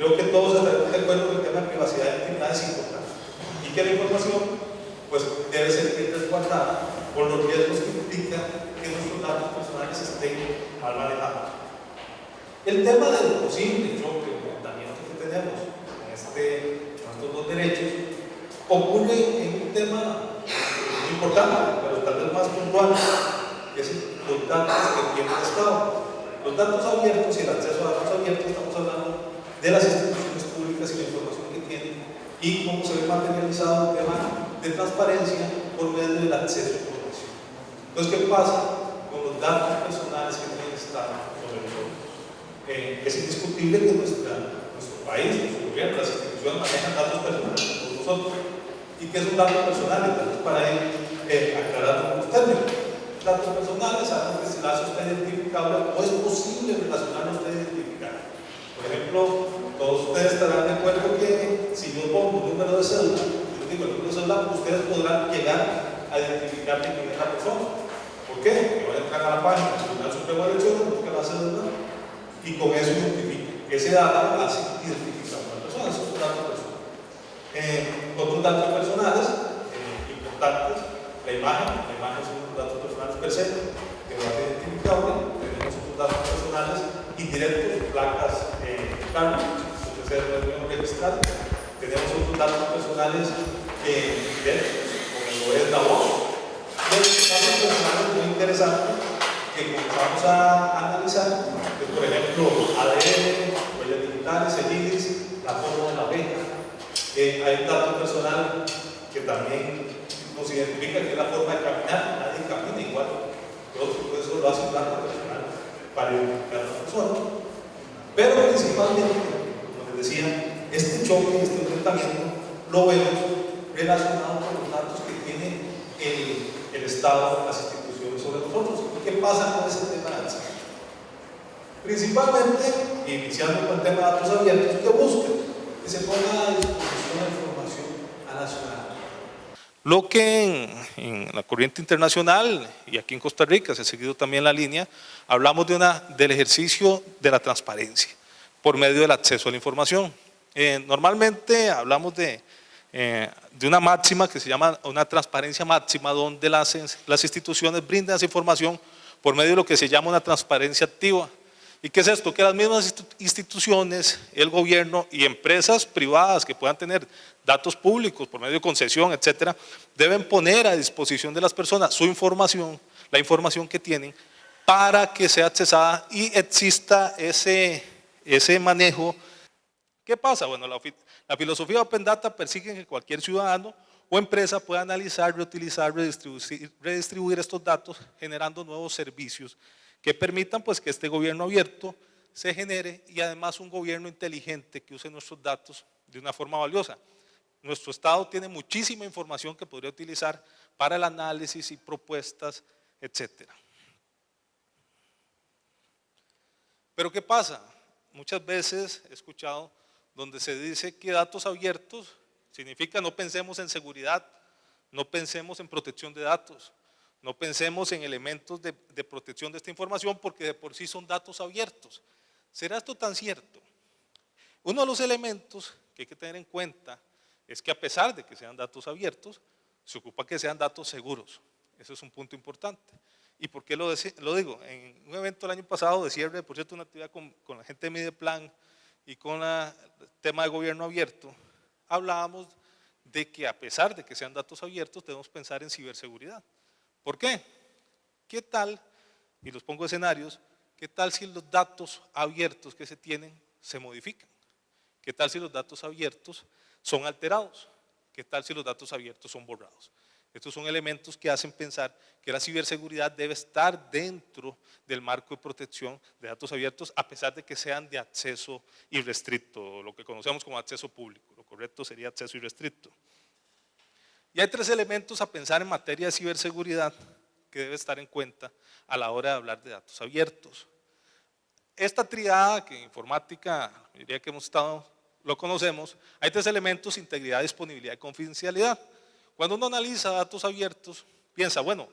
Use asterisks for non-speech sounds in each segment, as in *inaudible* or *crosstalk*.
Creo que todos estaremos de acuerdo que el tema de privacidad y intimidad es importante y que la información pues, debe ser bien resguardada por los riesgos que implica que nuestros datos personales estén mal manejados. El tema del posible choque o que tenemos en, este, en estos dos derechos ocurre en un tema muy importante, pero tal vez más puntual, que es los datos que tiene el Estado. Los datos abiertos y el acceso a datos abiertos, estamos hablando de las instituciones públicas y la información que tienen y cómo se ve materializado el tema de transparencia por medio del acceso a información. Entonces, ¿qué pasa con los datos personales que tiene el Estado sobre nosotros? Eh, es indiscutible que nuestra, nuestro país, nuestro gobierno, las instituciones manejan datos personales por nosotros. ¿Y qué es un dato personal? Entonces, para ir eh, aclarar los términos. Datos personales, sabemos que si la usted identificable o es posible relacionarlo usted identificar. Por ejemplo, todos ustedes estarán de acuerdo que si yo pongo un número de cédula, yo digo el número de cédula, ustedes podrán llegar a identificar quién es la persona. ¿Por qué? Porque van a entrar a la página del Tribunal Supremo de Elecciones, buscan la cédula y con eso identifican. Ese dato hace identificar a una persona, esos son datos personales. Eh, otros datos personales eh, importantes, la imagen, la imagen son los datos personales per se, que va a ser identificable, tenemos otros datos personales indirectos, placas eh, carne, puede ser reunión registral, tenemos otros datos personales eh, directos, como lo es la voz, datos personales muy interesantes que comenzamos a analizar, que por ejemplo ADN, huellas digitales, el iris, la forma de la abeja, eh, hay un dato personal que también nos identifica que es la forma de caminar, nadie camina igual. Que otro, por eso lo hace un dato personal para identificar a la persona. Pero principalmente, como les decía, este choque, este enfrentamiento, lo vemos relacionado con los datos que tiene el, el Estado, las instituciones sobre nosotros. ¿Qué pasa con ese tema de acceso? Principalmente, iniciando con el tema de datos abiertos, que busquen que se ponga a disposición la información a la ciudadanía. Lo que en, la corriente internacional y aquí en Costa Rica se ha seguido también la línea, hablamos del ejercicio de la transparencia por medio del acceso a la información. Eh, normalmente hablamos de, eh, de una máxima que se llama una transparencia máxima donde las, las instituciones brindan esa información por medio de lo que se llama una transparencia activa. ¿Y qué es esto? Que las mismas instituciones, el gobierno y empresas privadas que puedan tener datos públicos por medio de concesión, etcétera, deben poner a disposición de las personas su información, la información que tienen, para que sea accesada y exista ese, ese manejo. ¿Qué pasa? Bueno, la, la filosofía Open Data persigue que cualquier ciudadano o empresa pueda analizar, reutilizar, redistribuir, redistribuir estos datos generando nuevos servicios que permitan pues que este gobierno abierto se genere y además un gobierno inteligente que use nuestros datos de una forma valiosa. Nuestro Estado tiene muchísima información que podría utilizar para el análisis y propuestas, etcétera. Pero ¿qué pasa? Muchas veces he escuchado donde se dice que datos abiertos significa no pensemos en seguridad, no pensemos en protección de datos, no pensemos en elementos de, protección de esta información porque de por sí son datos abiertos. ¿Será esto tan cierto? Uno de los elementos que hay que tener en cuenta es que a pesar de que sean datos abiertos, se ocupa que sean datos seguros. Eso es un punto importante. ¿Y por qué lo, digo? En un evento el año pasado de cierre, por cierto, una actividad con, con la gente de Mideplan y con el tema de gobierno abierto, hablábamos de que a pesar de que sean datos abiertos, debemos pensar en ciberseguridad. ¿Por qué? ¿Qué tal, y los pongo escenarios, qué tal si los datos abiertos que se tienen se modifican? ¿Qué tal si los datos abiertos son alterados? ¿Qué tal si los datos abiertos son borrados? Estos son elementos que hacen pensar que la ciberseguridad debe estar dentro del marco de protección de datos abiertos a pesar de que sean de acceso irrestricto, lo que conocemos como acceso público. Lo correcto sería acceso irrestricto. Y hay tres elementos a pensar en materia de ciberseguridad que debe estar en cuenta a la hora de hablar de datos abiertos. Esta triada que en informática, diría que hemos estado, lo conocemos, hay tres elementos, integridad, disponibilidad y confidencialidad. Cuando uno analiza datos abiertos, piensa, bueno,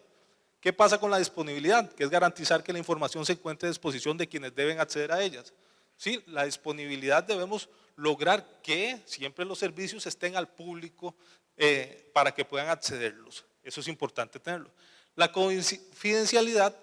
¿qué pasa con la disponibilidad? Que es garantizar que la información se encuentre a disposición de quienes deben acceder a ellas. ¿sí? La disponibilidad debemos lograr que siempre los servicios estén al público eh, para que puedan accederlos. Eso es importante tenerlo. La confidencialidad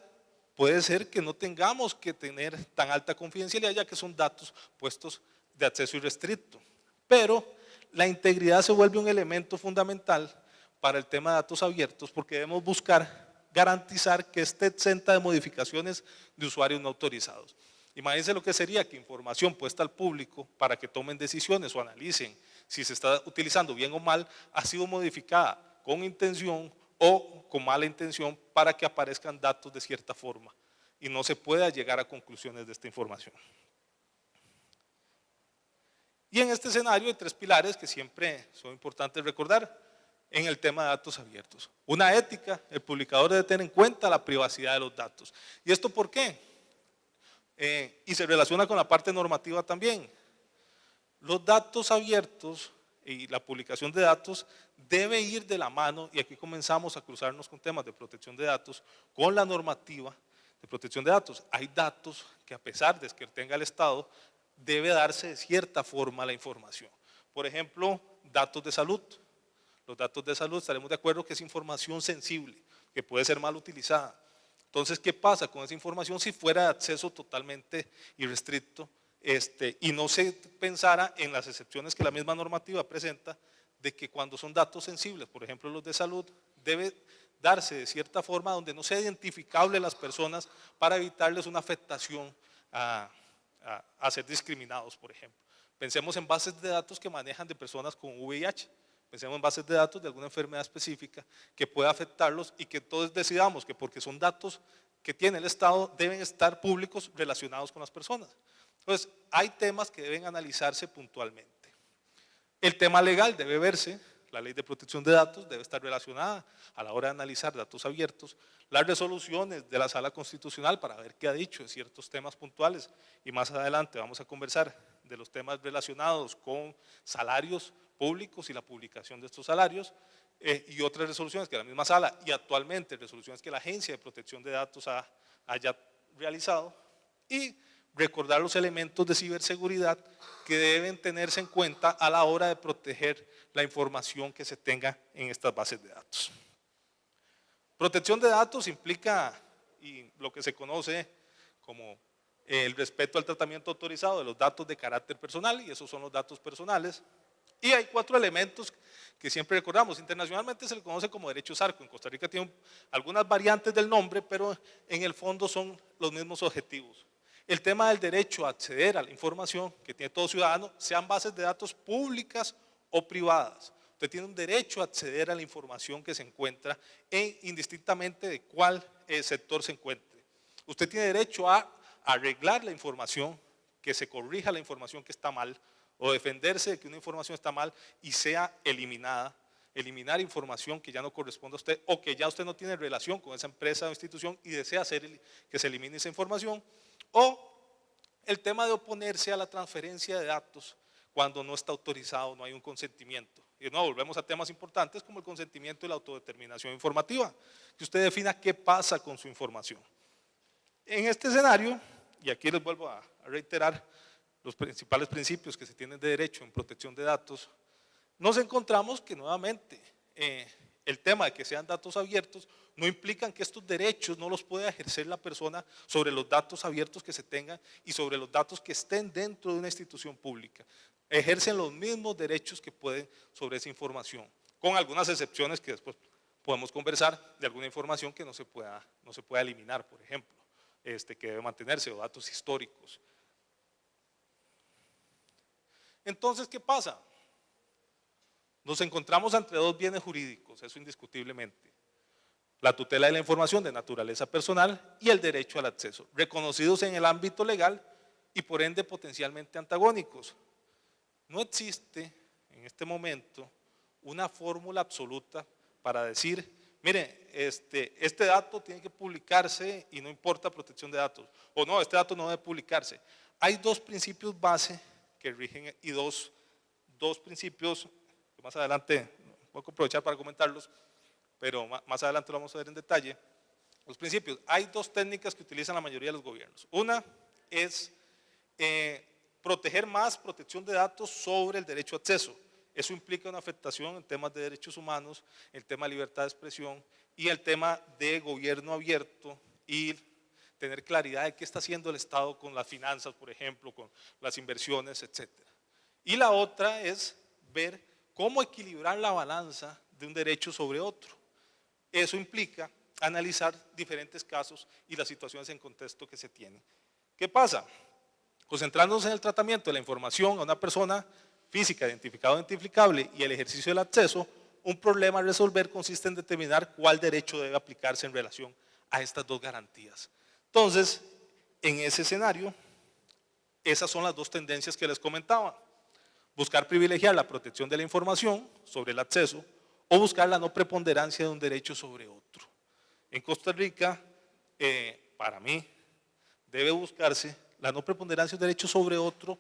puede ser que no tengamos que tener tan alta confidencialidad ya que son datos puestos de acceso irrestricto. Pero la integridad se vuelve un elemento fundamental para el tema de datos abiertos porque debemos buscar garantizar que esté exenta de modificaciones de usuarios no autorizados. Imagínense lo que sería que información puesta al público para que tomen decisiones o analicen si se está utilizando bien o mal, ha sido modificada con intención o con mala intención para que aparezcan datos de cierta forma y no se pueda llegar a conclusiones de esta información. Y en este escenario hay tres pilares que siempre son importantes recordar en el tema de datos abiertos. Una ética, el publicador debe tener en cuenta la privacidad de los datos. ¿Y esto por qué? Eh, y se relaciona con la parte normativa también. Los datos abiertos y la publicación de datos debe ir de la mano, y aquí comenzamos a cruzarnos con temas de protección de datos, con la normativa de protección de datos. Hay datos que a pesar de que tenga el Estado, debe darse de cierta forma la información. Por ejemplo, datos de salud. Los datos de salud estaremos de acuerdo que es información sensible, que puede ser mal utilizada. Entonces, ¿qué pasa con esa información si fuera de acceso totalmente irrestricto este, y no se pensara en las excepciones que la misma normativa presenta de que cuando son datos sensibles, por ejemplo los de salud, debe darse de cierta forma donde no sea identificable las personas para evitarles una afectación a, a ser discriminados, por ejemplo. Pensemos en bases de datos que manejan de personas con VIH, pensemos en bases de datos de alguna enfermedad específica que pueda afectarlos y que todos decidamos que porque son datos que tiene el Estado deben estar públicos relacionados con las personas. Entonces, hay temas que deben analizarse puntualmente. El tema legal debe verse, la ley de protección de datos debe estar relacionada a la hora de analizar datos abiertos, las resoluciones de la sala constitucional para ver qué ha dicho en ciertos temas puntuales y más adelante vamos a conversar de los temas relacionados con salarios públicos y la publicación de estos salarios eh, y otras resoluciones que la misma sala y actualmente resoluciones que la Agencia de Protección de Datos ha, haya realizado y recordar los elementos de ciberseguridad que deben tenerse en cuenta a la hora de proteger la información que se tenga en estas bases de datos. Protección de datos implica lo que se conoce como el respeto al tratamiento autorizado de los datos de carácter personal y esos son los datos personales. Y hay cuatro elementos que siempre recordamos. Internacionalmente se le conoce como derechos arco. En Costa Rica tiene algunas variantes del nombre, pero en el fondo son los mismos objetivos. El tema del derecho a acceder a la información que tiene todo ciudadano, sean bases de datos públicas o privadas. Usted tiene un derecho a acceder a la información que se encuentra en, indistintamente de cuál eh, sector se encuentre. Usted tiene derecho a arreglar la información, que se corrija la información que está mal, o defenderse de que una información está mal y sea eliminada, eliminar información que ya no corresponde a usted o que ya usted no tiene relación con esa empresa o institución y desea hacer que se elimine esa información, o el tema de oponerse a la transferencia de datos cuando no está autorizado, no hay un consentimiento. Y no, volvemos a temas importantes como el consentimiento y la autodeterminación informativa, que usted defina qué pasa con su información. En este escenario, y aquí les vuelvo a reiterar los principales principios que se tienen de derecho en protección de datos, nos encontramos que nuevamente eh, el tema de que sean datos abiertos no implican que estos derechos no los pueda ejercer la persona sobre los datos abiertos que se tengan y sobre los datos que estén dentro de una institución pública. Ejercen los mismos derechos que pueden sobre esa información, con algunas excepciones que después podemos conversar de alguna información que no se pueda, no se pueda eliminar, por ejemplo, este, que debe mantenerse, o datos históricos. Entonces, ¿qué pasa? Nos encontramos entre dos bienes jurídicos, eso indiscutiblemente. La tutela de la información de naturaleza personal y el derecho al acceso, reconocidos en el ámbito legal y por ende potencialmente antagónicos. No existe en este momento una fórmula absoluta para decir, mire, este, este dato tiene que publicarse y no importa protección de datos, o no, este dato no debe publicarse. Hay dos principios base que rigen y dos, dos principios más adelante voy a aprovechar para comentarlos, pero más adelante lo vamos a ver en detalle. Los principios, hay dos técnicas que utilizan la mayoría de los gobiernos. Una es eh, proteger más protección de datos sobre el derecho a acceso. Eso implica una afectación en temas de derechos humanos, el tema de libertad de expresión y el tema de gobierno abierto y tener claridad de qué está haciendo el Estado con las finanzas, por ejemplo, con las inversiones, etc. Y la otra es ver cómo equilibrar la balanza de un derecho sobre otro. Eso implica analizar diferentes casos y las situaciones en contexto que se tienen. ¿Qué pasa? Concentrándonos en el tratamiento de la información a una persona física identificada o identificable y el ejercicio del acceso, un problema a resolver consiste en determinar cuál derecho debe aplicarse en relación a estas dos garantías. Entonces, en ese escenario, esas son las dos tendencias que les comentaba. Buscar privilegiar la protección de la información sobre el acceso o buscar la no preponderancia de un derecho sobre otro. En Costa Rica, eh, para mí, debe buscarse la no preponderancia de un derecho sobre otro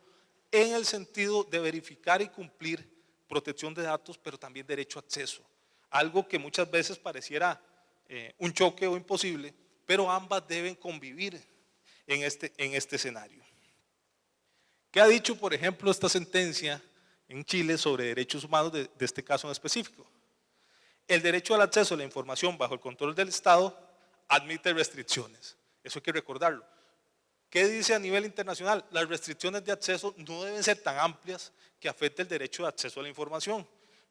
en el sentido de verificar y cumplir protección de datos, pero también derecho a acceso. Algo que muchas veces pareciera eh, un choque o imposible, pero ambas deben convivir en este, en este escenario. ¿Qué ha dicho, por ejemplo, esta sentencia en Chile sobre derechos humanos de, este caso en específico? El derecho al acceso a la información bajo el control del Estado admite restricciones. Eso hay que recordarlo. ¿Qué dice a nivel internacional? Las restricciones de acceso no deben ser tan amplias que afecte el derecho de acceso a la información,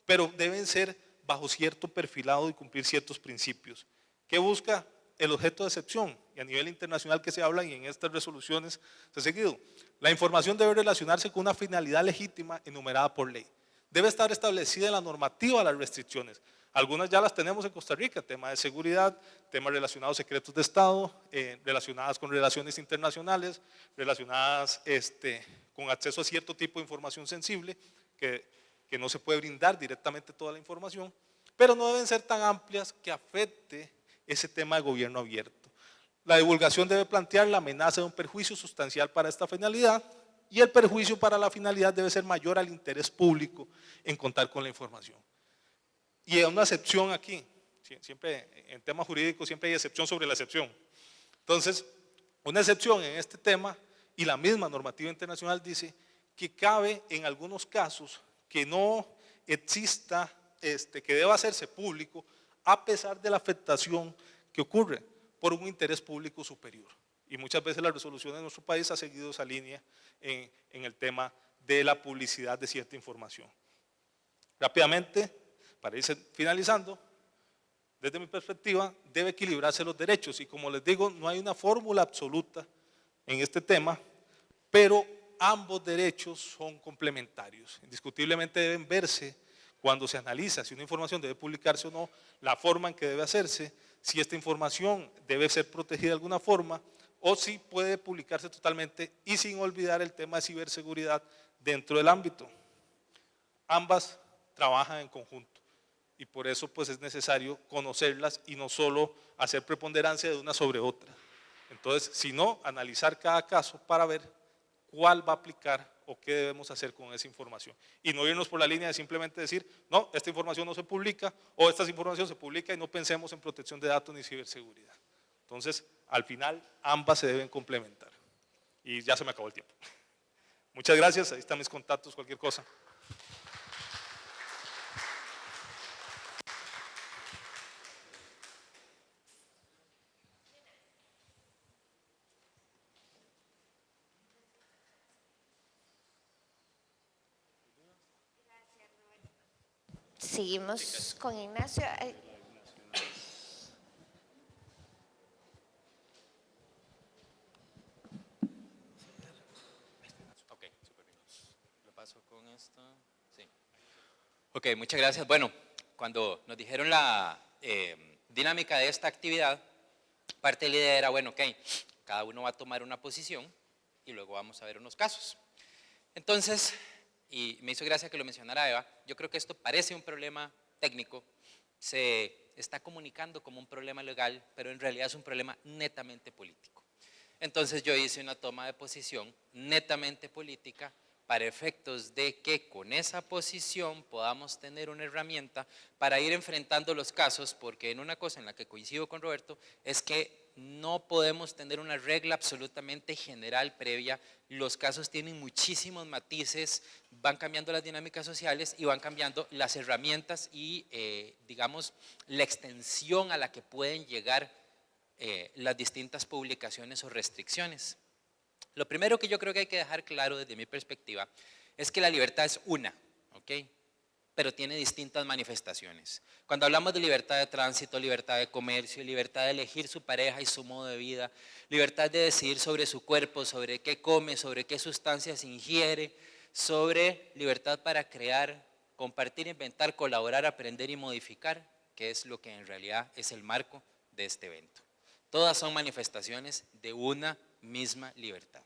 pero deben ser bajo cierto perfilado y cumplir ciertos principios. ¿Qué busca el objeto de excepción? Y a nivel internacional que se habla y en estas resoluciones se ha seguido. La información debe relacionarse con una finalidad legítima enumerada por ley. Debe estar establecida en la normativa las restricciones. Algunas ya las tenemos en Costa Rica, tema de seguridad, temas relacionados a secretos de Estado, eh, relacionadas con relaciones internacionales, relacionadas este, con acceso a cierto tipo de información sensible, que, que no se puede brindar directamente toda la información, pero no deben ser tan amplias que afecte ese tema de gobierno abierto. La divulgación debe plantear la amenaza de un perjuicio sustancial para esta finalidad y el perjuicio para la finalidad debe ser mayor al interés público en contar con la información. Y hay una excepción aquí, siempre en temas jurídicos siempre hay excepción sobre la excepción. Entonces, una excepción en este tema y la misma normativa internacional dice que cabe en algunos casos que no exista, este, que deba hacerse público a pesar de la afectación que ocurre por un interés público superior. Y muchas veces la resolución de nuestro país ha seguido esa línea en, en el tema de la publicidad de cierta información. Rápidamente, para ir finalizando, desde mi perspectiva, debe equilibrarse los derechos y como les digo, no hay una fórmula absoluta en este tema, pero ambos derechos son complementarios. Indiscutiblemente deben verse cuando se analiza si una información debe publicarse o no, la forma en que debe hacerse, si esta información debe ser protegida de alguna forma o si puede publicarse totalmente y sin olvidar el tema de ciberseguridad dentro del ámbito. Ambas trabajan en conjunto y por eso pues es necesario conocerlas y no solo hacer preponderancia de una sobre otra. Entonces, sino analizar cada caso para ver cuál va a aplicar o qué debemos hacer con esa información. Y no irnos por la línea de simplemente decir, no, esta información no se publica o esta información se publica y no pensemos en protección de datos ni ciberseguridad. Entonces, al final, ambas se deben complementar. Y ya se me acabó el tiempo. *laughs* Muchas gracias, ahí están mis contactos, cualquier cosa. Seguimos con Ignacio. Ok, muchas gracias. Bueno, cuando nos dijeron la eh, dinámica de esta actividad, parte de la idea era, bueno, ok, cada uno va a tomar una posición y luego vamos a ver unos casos. Entonces, y me hizo gracia que lo mencionara Eva, yo creo que esto parece un problema técnico, se está comunicando como un problema legal, pero en realidad es un problema netamente político. Entonces yo hice una toma de posición netamente política para efectos de que con esa posición podamos tener una herramienta para ir enfrentando los casos, porque en una cosa en la que coincido con Roberto es que no podemos tener una regla absolutamente general previa. Los casos tienen muchísimos matices, van cambiando las dinámicas sociales y van cambiando las herramientas y, eh, digamos, la extensión a la que pueden llegar eh, las distintas publicaciones o restricciones. Lo primero que yo creo que hay que dejar claro desde mi perspectiva es que la libertad es una, ¿ok? Pero tiene distintas manifestaciones. Cuando hablamos de libertad de tránsito, libertad de comercio, libertad de elegir su pareja y su modo de vida, libertad de decidir sobre su cuerpo, sobre qué come, sobre qué sustancias ingiere, sobre libertad para crear, compartir, inventar, colaborar, aprender y modificar, que es lo que en realidad es el marco de este evento. Todas son manifestaciones de una misma libertad.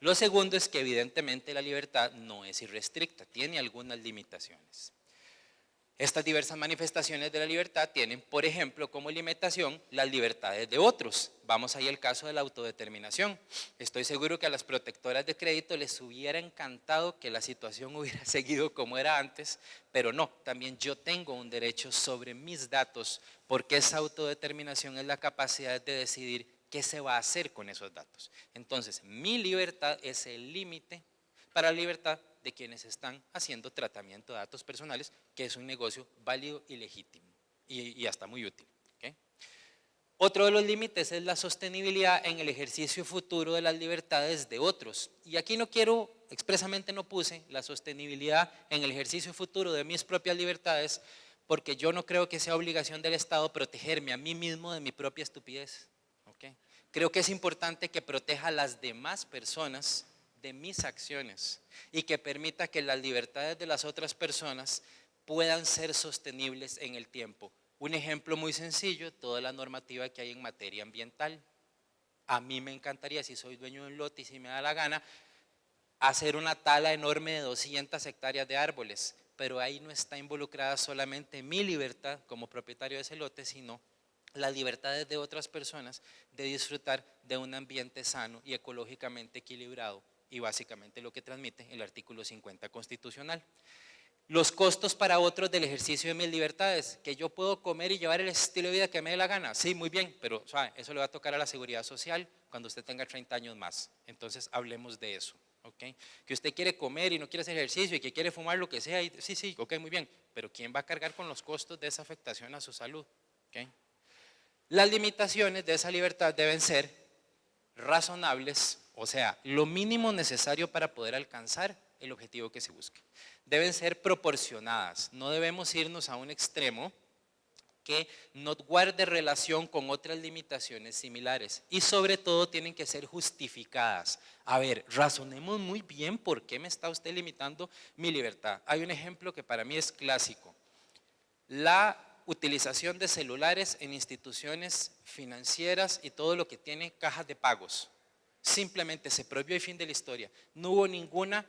Lo segundo es que evidentemente la libertad no es irrestricta, tiene algunas limitaciones. Estas diversas manifestaciones de la libertad tienen, por ejemplo, como limitación las libertades de otros. Vamos ahí al caso de la autodeterminación. Estoy seguro que a las protectoras de crédito les hubiera encantado que la situación *laughs* hubiera seguido como era antes, pero no, también yo tengo un derecho sobre mis datos porque esa autodeterminación es la capacidad de decidir ¿qué se va a hacer con esos datos? Entonces, mi libertad es el límite para la libertad de quienes están haciendo tratamiento de datos personales, que es un negocio válido y legítimo y, hasta muy útil. Otro de los límites es la sostenibilidad en el ejercicio futuro de las libertades de otros. Y aquí no quiero, expresamente no puse la sostenibilidad en el ejercicio futuro de mis propias libertades, porque yo no creo que sea obligación del Estado protegerme a mí mismo de mi propia estupidez. Creo que es importante que proteja a las demás personas de mis acciones y que permita que las libertades de las otras personas puedan ser sostenibles en el tiempo. Un ejemplo muy sencillo, toda la normativa que hay en materia ambiental. A mí me encantaría, si soy dueño de un lote y si me da la gana, hacer una tala enorme de 200 hectáreas de árboles, pero ahí no está involucrada solamente mi libertad como propietario de ese lote, sino las libertades de otras personas de disfrutar de un ambiente sano y ecológicamente equilibrado y básicamente lo que transmite el artículo 50 constitucional. Los costos para otros del ejercicio de mis libertades, que yo puedo comer y llevar el estilo de vida que me dé la gana, sí, muy bien, pero eso le va a tocar a la seguridad social cuando usted tenga 30 años más. Entonces hablemos de eso. ¿okay? Que usted quiere comer y no quiere hacer ejercicio y que quiere fumar lo que sea, sí, sí, ok, muy bien, pero ¿quién va a cargar con los costos de esa afectación a su salud? ¿okay? Las limitaciones de esa libertad deben ser razonables, o sea, lo mínimo necesario para poder alcanzar el objetivo que se busque. Deben ser proporcionadas, no debemos irnos a un extremo que no guarde relación con otras limitaciones similares y sobre todo tienen que ser justificadas. A ver, razonemos muy bien por qué me está usted limitando mi libertad. Hay un ejemplo que para mí es clásico. La utilización de celulares en instituciones financieras y todo lo que tiene cajas de pagos. Simplemente se prohibió el fin de la historia. No hubo ninguna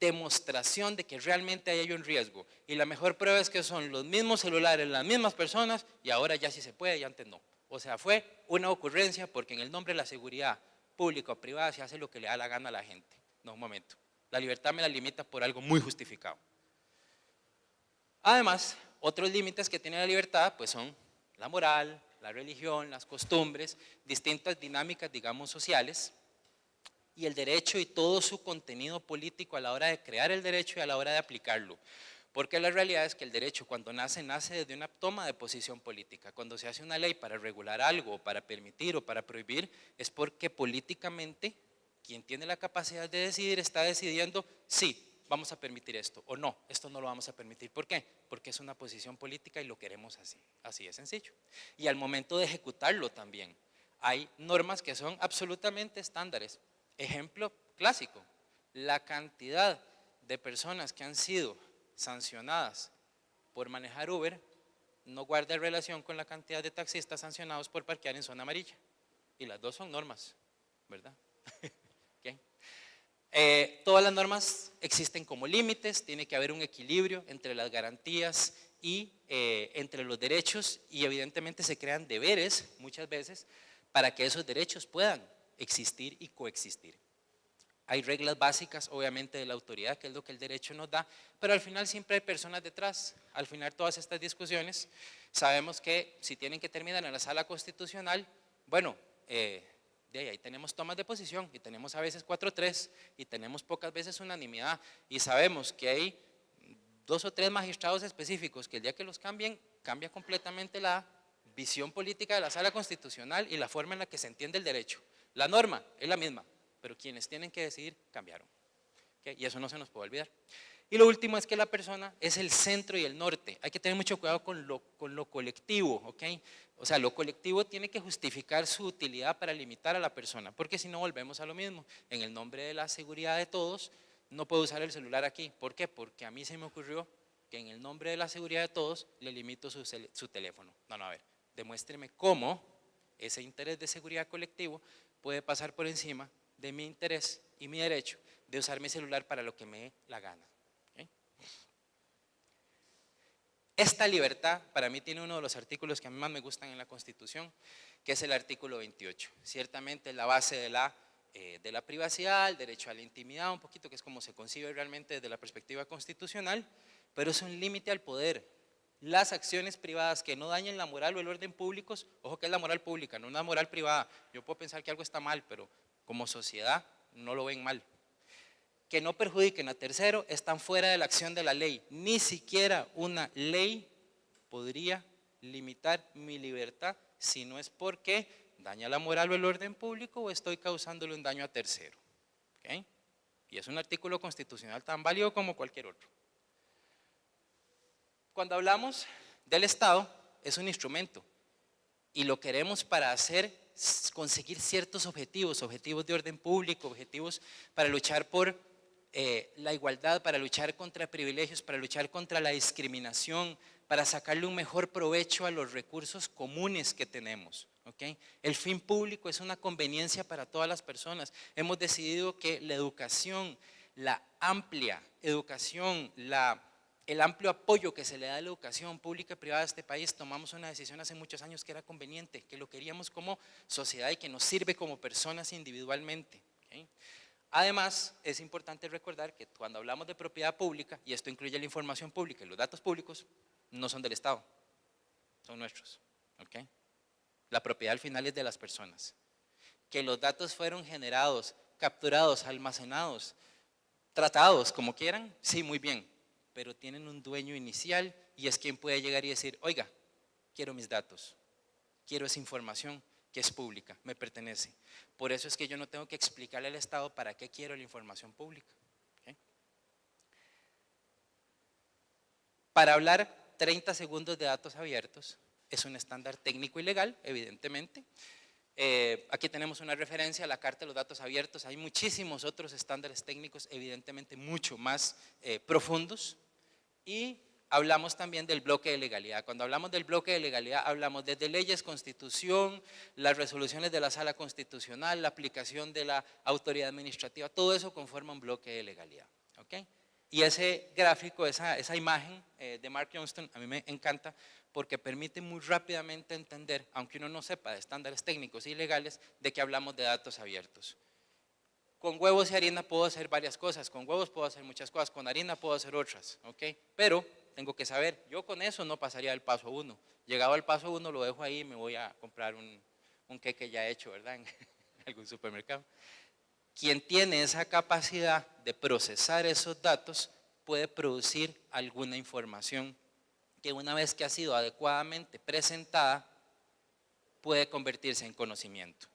demostración de que realmente hay un riesgo. Y la mejor prueba es que son los mismos celulares, las mismas personas, y ahora ya sí se puede y antes no. O sea, fue una ocurrencia porque en el nombre de la seguridad pública o privada se hace lo que le da la gana a la gente. No, un momento. La libertad me la limita por algo muy justificado. Además, otros límites que tiene la libertad pues son la moral, la religión, las costumbres, distintas dinámicas, digamos, sociales, y el derecho y todo su contenido político a la hora de crear el derecho y a la hora de aplicarlo. Porque la realidad es que el derecho cuando nace, nace desde una toma de posición política. Cuando se hace una ley para regular algo, para permitir o para prohibir, es porque políticamente quien tiene la capacidad de decidir está decidiendo, sí, vamos a permitir esto o no, esto no lo vamos a permitir. ¿Por qué? Porque es una posición política y lo queremos así, así de sencillo. Y al momento de ejecutarlo también, hay normas que son absolutamente estándares. Ejemplo clásico, la cantidad de personas que han sido sancionadas por manejar Uber no guarda relación con la cantidad de taxistas sancionados por parquear en zona amarilla. Y las dos son normas, ¿verdad? Eh, todas las normas existen como límites, tiene que haber un equilibrio entre las garantías y eh, entre los derechos y evidentemente se crean deberes muchas veces para que esos derechos puedan existir y coexistir. hay reglas básicas, obviamente, de la autoridad, que es lo que el derecho nos da, pero al final siempre hay personas detrás. Al final todas estas discusiones, sabemos que si tienen que terminar en la sala constitucional, bueno, eh, de ahí, tenemos tomas de posición y tenemos a veces 4-3 y tenemos pocas veces unanimidad y sabemos que hay dos o tres magistrados específicos que el día que los cambien, cambia completamente la visión política de la sala constitucional y la forma en la que se entiende el derecho. La norma es la misma, pero quienes tienen que decidir cambiaron. Y eso no se nos puede olvidar. Y lo último es que la persona es el centro y el norte. Hay que tener mucho cuidado con lo, colectivo, ¿ok? O sea, lo colectivo tiene que justificar su utilidad para limitar a la persona, porque si no volvemos a lo mismo. En el nombre de la seguridad de todos, no puedo usar el celular aquí. ¿Por qué? Porque a mí se me ocurrió que en el nombre de la seguridad de todos le limito su, su teléfono. No, no, a ver, demuéstreme cómo ese interés de seguridad colectivo puede pasar por encima de mi interés y mi derecho de usar mi celular para lo que me dé la gana. Esta libertad para mí tiene uno de los artículos que a mí más me gustan en la Constitución, que es el artículo 28. Ciertamente la base de la, eh, de la privacidad, el derecho a la intimidad, un poquito que es como se concibe realmente desde la perspectiva constitucional, pero es un límite al poder. Las acciones privadas que no dañen la moral o el orden públicos, ojo que es la moral pública, no una moral privada. Yo puedo pensar que algo está mal, pero como sociedad no lo ven mal. Que no perjudiquen a tercero están fuera de la acción de la ley. Ni siquiera una ley podría limitar mi libertad si no es porque daña la moral o el orden público o estoy causándole un daño a tercero. Y es un artículo constitucional tan válido como cualquier otro. Cuando hablamos del Estado, es un instrumento y lo queremos para hacer, conseguir ciertos objetivos, objetivos de orden público, objetivos para luchar por eh, la igualdad, para luchar contra privilegios, para luchar contra la discriminación, para sacarle un mejor provecho a los recursos comunes que tenemos. ¿okay? El fin público es una conveniencia para todas las personas. Hemos decidido que la educación, la amplia educación, la el amplio apoyo que se le da a la educación pública y privada de este país, tomamos una decisión hace muchos años que era conveniente, que lo queríamos como sociedad y que nos sirve como personas individualmente. Además, es importante recordar que cuando hablamos de propiedad pública, y esto incluye la información pública y los datos públicos, no son del Estado, son nuestros. La propiedad al final es de las personas. Que los datos fueron generados, capturados, almacenados, tratados, como quieran, sí, muy bien pero tienen un dueño inicial y es quien puede llegar y decir, oiga, quiero mis datos, quiero esa información que es pública, me pertenece. Por eso es que yo no tengo que explicarle al Estado para qué quiero la información pública. Para hablar 30 segundos de datos abiertos es un estándar técnico y legal, evidentemente, eh, aquí tenemos una referencia a la Carta de los Datos Abiertos. Hay muchísimos otros estándares técnicos, evidentemente mucho más eh, profundos. Y hablamos también del bloque de legalidad. Cuando hablamos del bloque de legalidad, hablamos desde leyes, constitución, las resoluciones de la sala constitucional, la aplicación de la autoridad administrativa, todo eso conforma un bloque de legalidad. ¿okay? Y ese gráfico, esa, esa imagen eh, de Mark Johnston, a mí me encanta porque permite muy rápidamente entender, aunque uno no sepa de estándares técnicos y legales, de que hablamos de datos abiertos. Con huevos y harina puedo hacer varias cosas, con huevos puedo hacer muchas cosas, con harina puedo hacer otras, ¿ok? Pero tengo que saber, yo con eso no pasaría al paso uno. Llegado al paso uno lo dejo ahí y me voy a comprar un, un queque ya hecho, ¿verdad? En *laughs* algún supermercado. Quien tiene esa capacidad de procesar esos datos puede producir alguna información que una vez que ha sido adecuadamente presentada puede convertirse en conocimiento.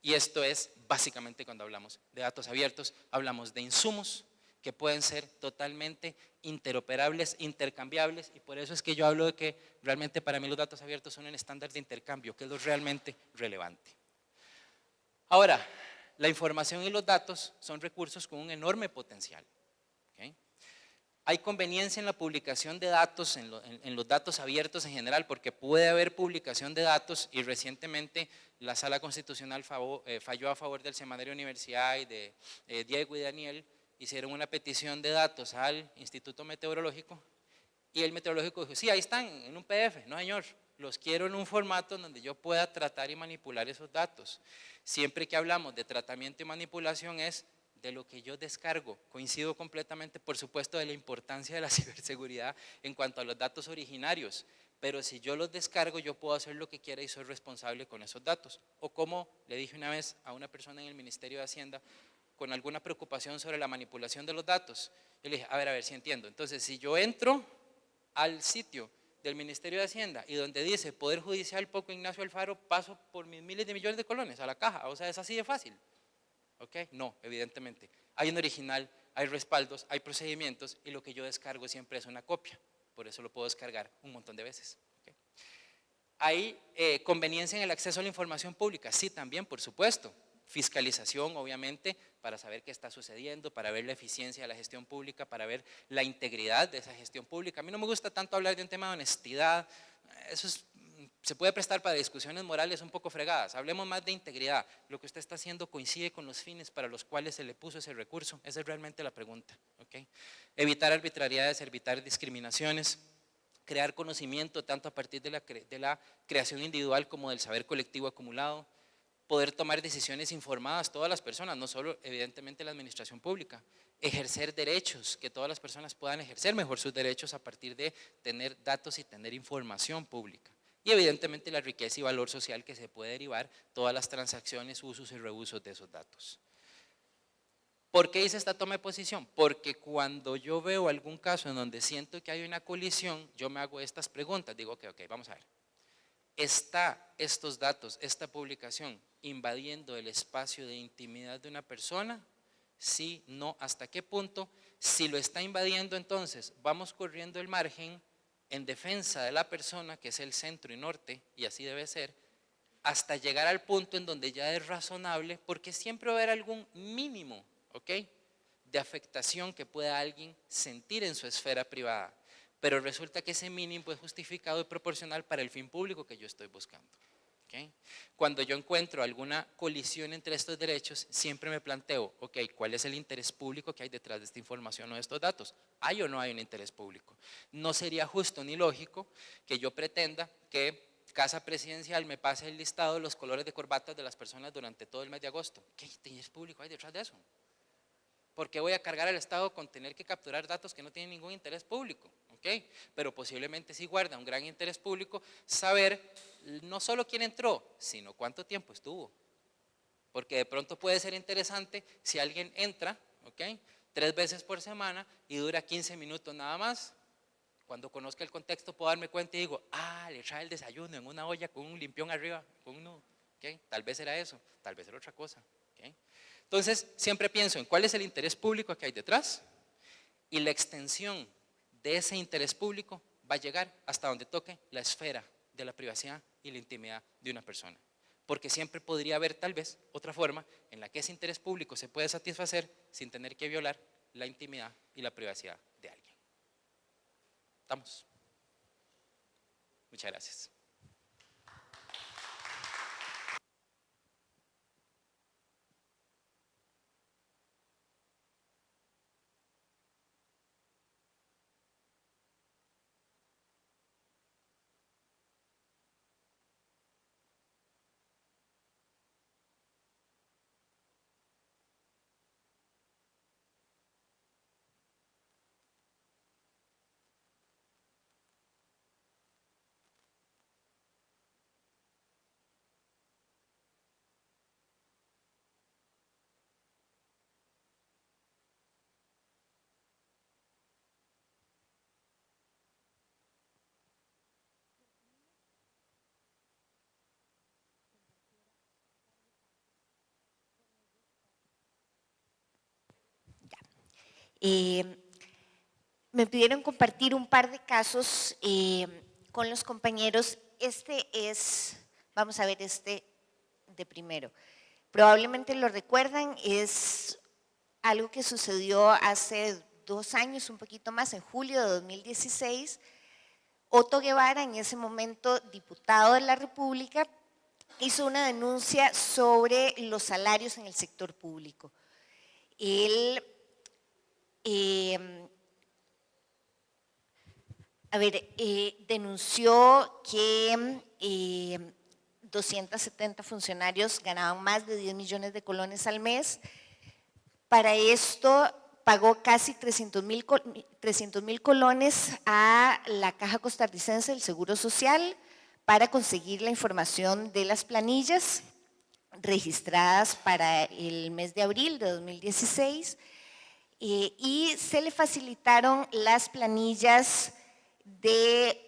Y esto es básicamente cuando hablamos de datos abiertos, hablamos de insumos que pueden ser totalmente interoperables, intercambiables, y por eso es que yo hablo de que realmente para mí los datos abiertos son un estándar de intercambio, que es lo realmente relevante. Ahora, la información y los datos son recursos con un enorme potencial. Hay conveniencia en la publicación de datos, en, los datos abiertos en general, porque puede haber publicación de datos y recientemente la Sala Constitucional eh, falló a favor del Semanario Universidad y de eh, Diego y Daniel, hicieron una petición de datos al Instituto Meteorológico y el meteorológico dijo, sí, ahí están, en un PDF, no señor, los quiero en un formato donde yo pueda tratar y manipular esos datos. Siempre que hablamos de tratamiento y manipulación es de lo que yo descargo. Coincido completamente, por supuesto, de la importancia de la *laughs* ciberseguridad en cuanto a los datos originarios, pero si yo los descargo, yo puedo hacer lo que quiera y soy responsable con esos datos. O como le dije una vez a una persona en el Ministerio de Hacienda, con alguna preocupación sobre la manipulación de los datos, yo le dije, a ver, a ver si entiendo. Entonces, si yo entro al sitio del Ministerio de Hacienda y donde dice Poder Judicial Poco Ignacio Alfaro, paso por miles de millones de colones a la caja, o sea, es así de fácil. ¿Ok? No, evidentemente. Hay un original, hay respaldos, hay procedimientos y lo que yo descargo siempre es una copia. Por eso lo puedo descargar un montón de veces. ¿Hay eh, conveniencia en el acceso a la información pública? Sí, también, por supuesto. Fiscalización, obviamente, para saber qué está sucediendo, para ver la eficiencia de la gestión pública, para ver la integridad de esa gestión pública. A mí no me gusta tanto hablar de un tema de honestidad, eso es se puede prestar para discusiones morales un poco fregadas. Hablemos más de integridad. ¿Lo que usted está haciendo coincide con los fines para los cuales se le puso ese recurso? Esa es realmente la pregunta. Evitar arbitrariedades, evitar discriminaciones, crear conocimiento tanto a partir de la creación individual como del saber colectivo acumulado, poder tomar decisiones informadas todas las personas, no solo evidentemente la administración pública, ejercer derechos, que todas las personas puedan ejercer mejor sus derechos a partir de tener datos y tener información pública y evidentemente la riqueza y valor social que se puede derivar todas las transacciones, usos y reusos de esos datos. ¿Por qué hice esta toma de posición? Porque cuando yo veo algún caso en donde siento que hay una colisión, yo me hago estas preguntas, digo, ok, ok, vamos a ver. ¿Está estos datos, esta publicación, invadiendo el espacio de intimidad de una persona? Sí, no, ¿hasta qué punto? Si lo está invadiendo, entonces vamos corriendo el margen en defensa de la persona, que es el centro y norte, y así debe ser, hasta llegar al punto en donde ya es razonable, porque siempre va a haber algún mínimo. De afectación que pueda alguien sentir en su esfera privada, pero resulta que ese mínimo es justificado y proporcional para el fin público que yo estoy buscando. Cuando yo encuentro alguna colisión entre estos derechos, siempre me planteo, ok, ¿cuál es el interés público que hay detrás de esta información o de estos datos? ¿Hay o no hay un interés público? No sería justo ni lógico que yo pretenda que Casa Presidencial me pase el listado de los colores de corbatas de las personas durante todo el mes de agosto. ¿Qué interés público hay detrás de eso? ¿Por qué voy a cargar al Estado con tener que capturar datos que no tienen ningún interés público? ¿Okay? Pero posiblemente sí guarda un gran interés público saber no solo quién entró, sino cuánto tiempo estuvo. Porque de pronto puede ser interesante si alguien entra. Tres veces por semana y dura 15 minutos nada más. Cuando conozca el contexto puedo darme cuenta y digo, ah, le trae el desayuno en una olla con un limpión arriba, con un nudo. Tal vez era eso, tal vez era otra cosa. Entonces, siempre pienso en cuál es el interés público que hay detrás y la extensión de ese interés público va a llegar hasta donde toque la esfera de la privacidad y la intimidad de una persona. Porque siempre podría haber tal vez otra forma en la que ese interés público se puede satisfacer sin tener que violar la intimidad y la privacidad de alguien. ¿Estamos? Muchas gracias. Eh, me pidieron compartir un par de casos eh, con los compañeros. Este es, vamos a ver este de primero. Probablemente lo recuerdan, es algo que sucedió hace dos años, un poquito más, en julio de 2016. Otto Guevara, en ese momento diputado de la República, hizo una denuncia sobre los salarios en el sector público. Él Em, A ver, eh, denunció que eh, 270 funcionarios ganaban más de 10 millones de colones al mes. Para esto pagó casi 300 mil colones a la Caja Costarricense del Seguro Social para conseguir la información de las planillas registradas para el mes de abril de 2016 eh, y se le facilitaron las planillas de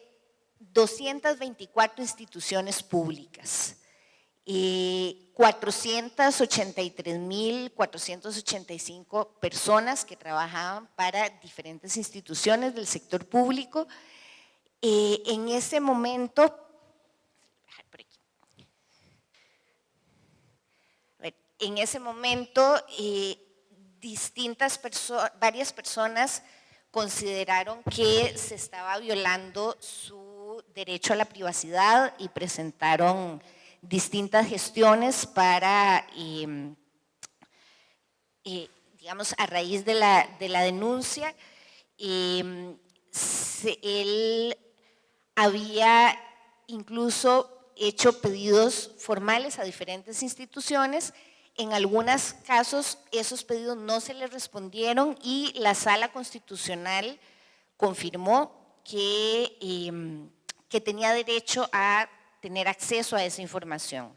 224 instituciones públicas. 483.485 personas que trabajaban para diferentes instituciones del sector público. Eh, en ese momento, en ese momento, eh, distintas varias personas consideraron que se estaba violando su derecho a la privacidad y presentaron distintas gestiones para, em, eh, digamos, a raíz de la, de la denuncia, em, él había incluso hecho pedidos formales a diferentes instituciones, en algunos casos esos pedidos no se le respondieron y la sala constitucional confirmó que, em, que tenía derecho a tener acceso a esa información.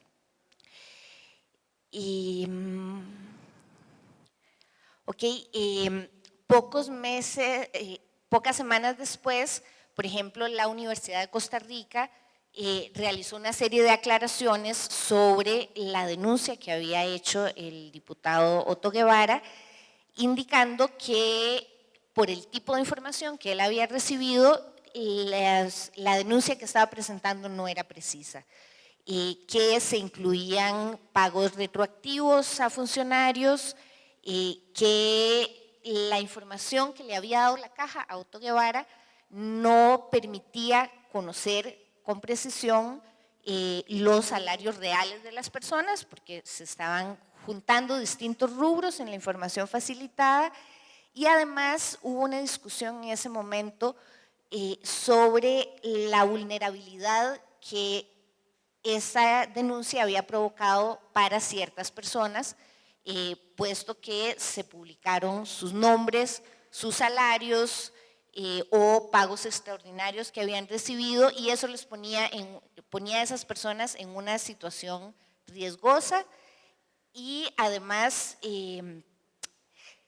Y, mm, ok, em, pocos meses, eh, pocas semanas después, por ejemplo, la Universidad de Costa Rica eh, realizó una serie de aclaraciones sobre la denuncia que había hecho el diputado Otto Guevara, indicando que por el tipo de información que él había recibido, la denuncia que estaba presentando no era precisa, y que se incluían pagos retroactivos a funcionarios, que la información que le había dado la caja a Otto Guevara no permitía conocer con precisión eh, los salarios reales de las personas, porque se estaban juntando distintos rubros en la información facilitada. Y además hubo una discusión en ese momento eh, sobre la vulnerabilidad que esa denuncia había provocado para ciertas personas, eh, puesto que se publicaron sus nombres, sus salarios, eh, o pagos extraordinarios que habían recibido y eso les ponía, en, ponía a esas personas en una situación riesgosa y además em,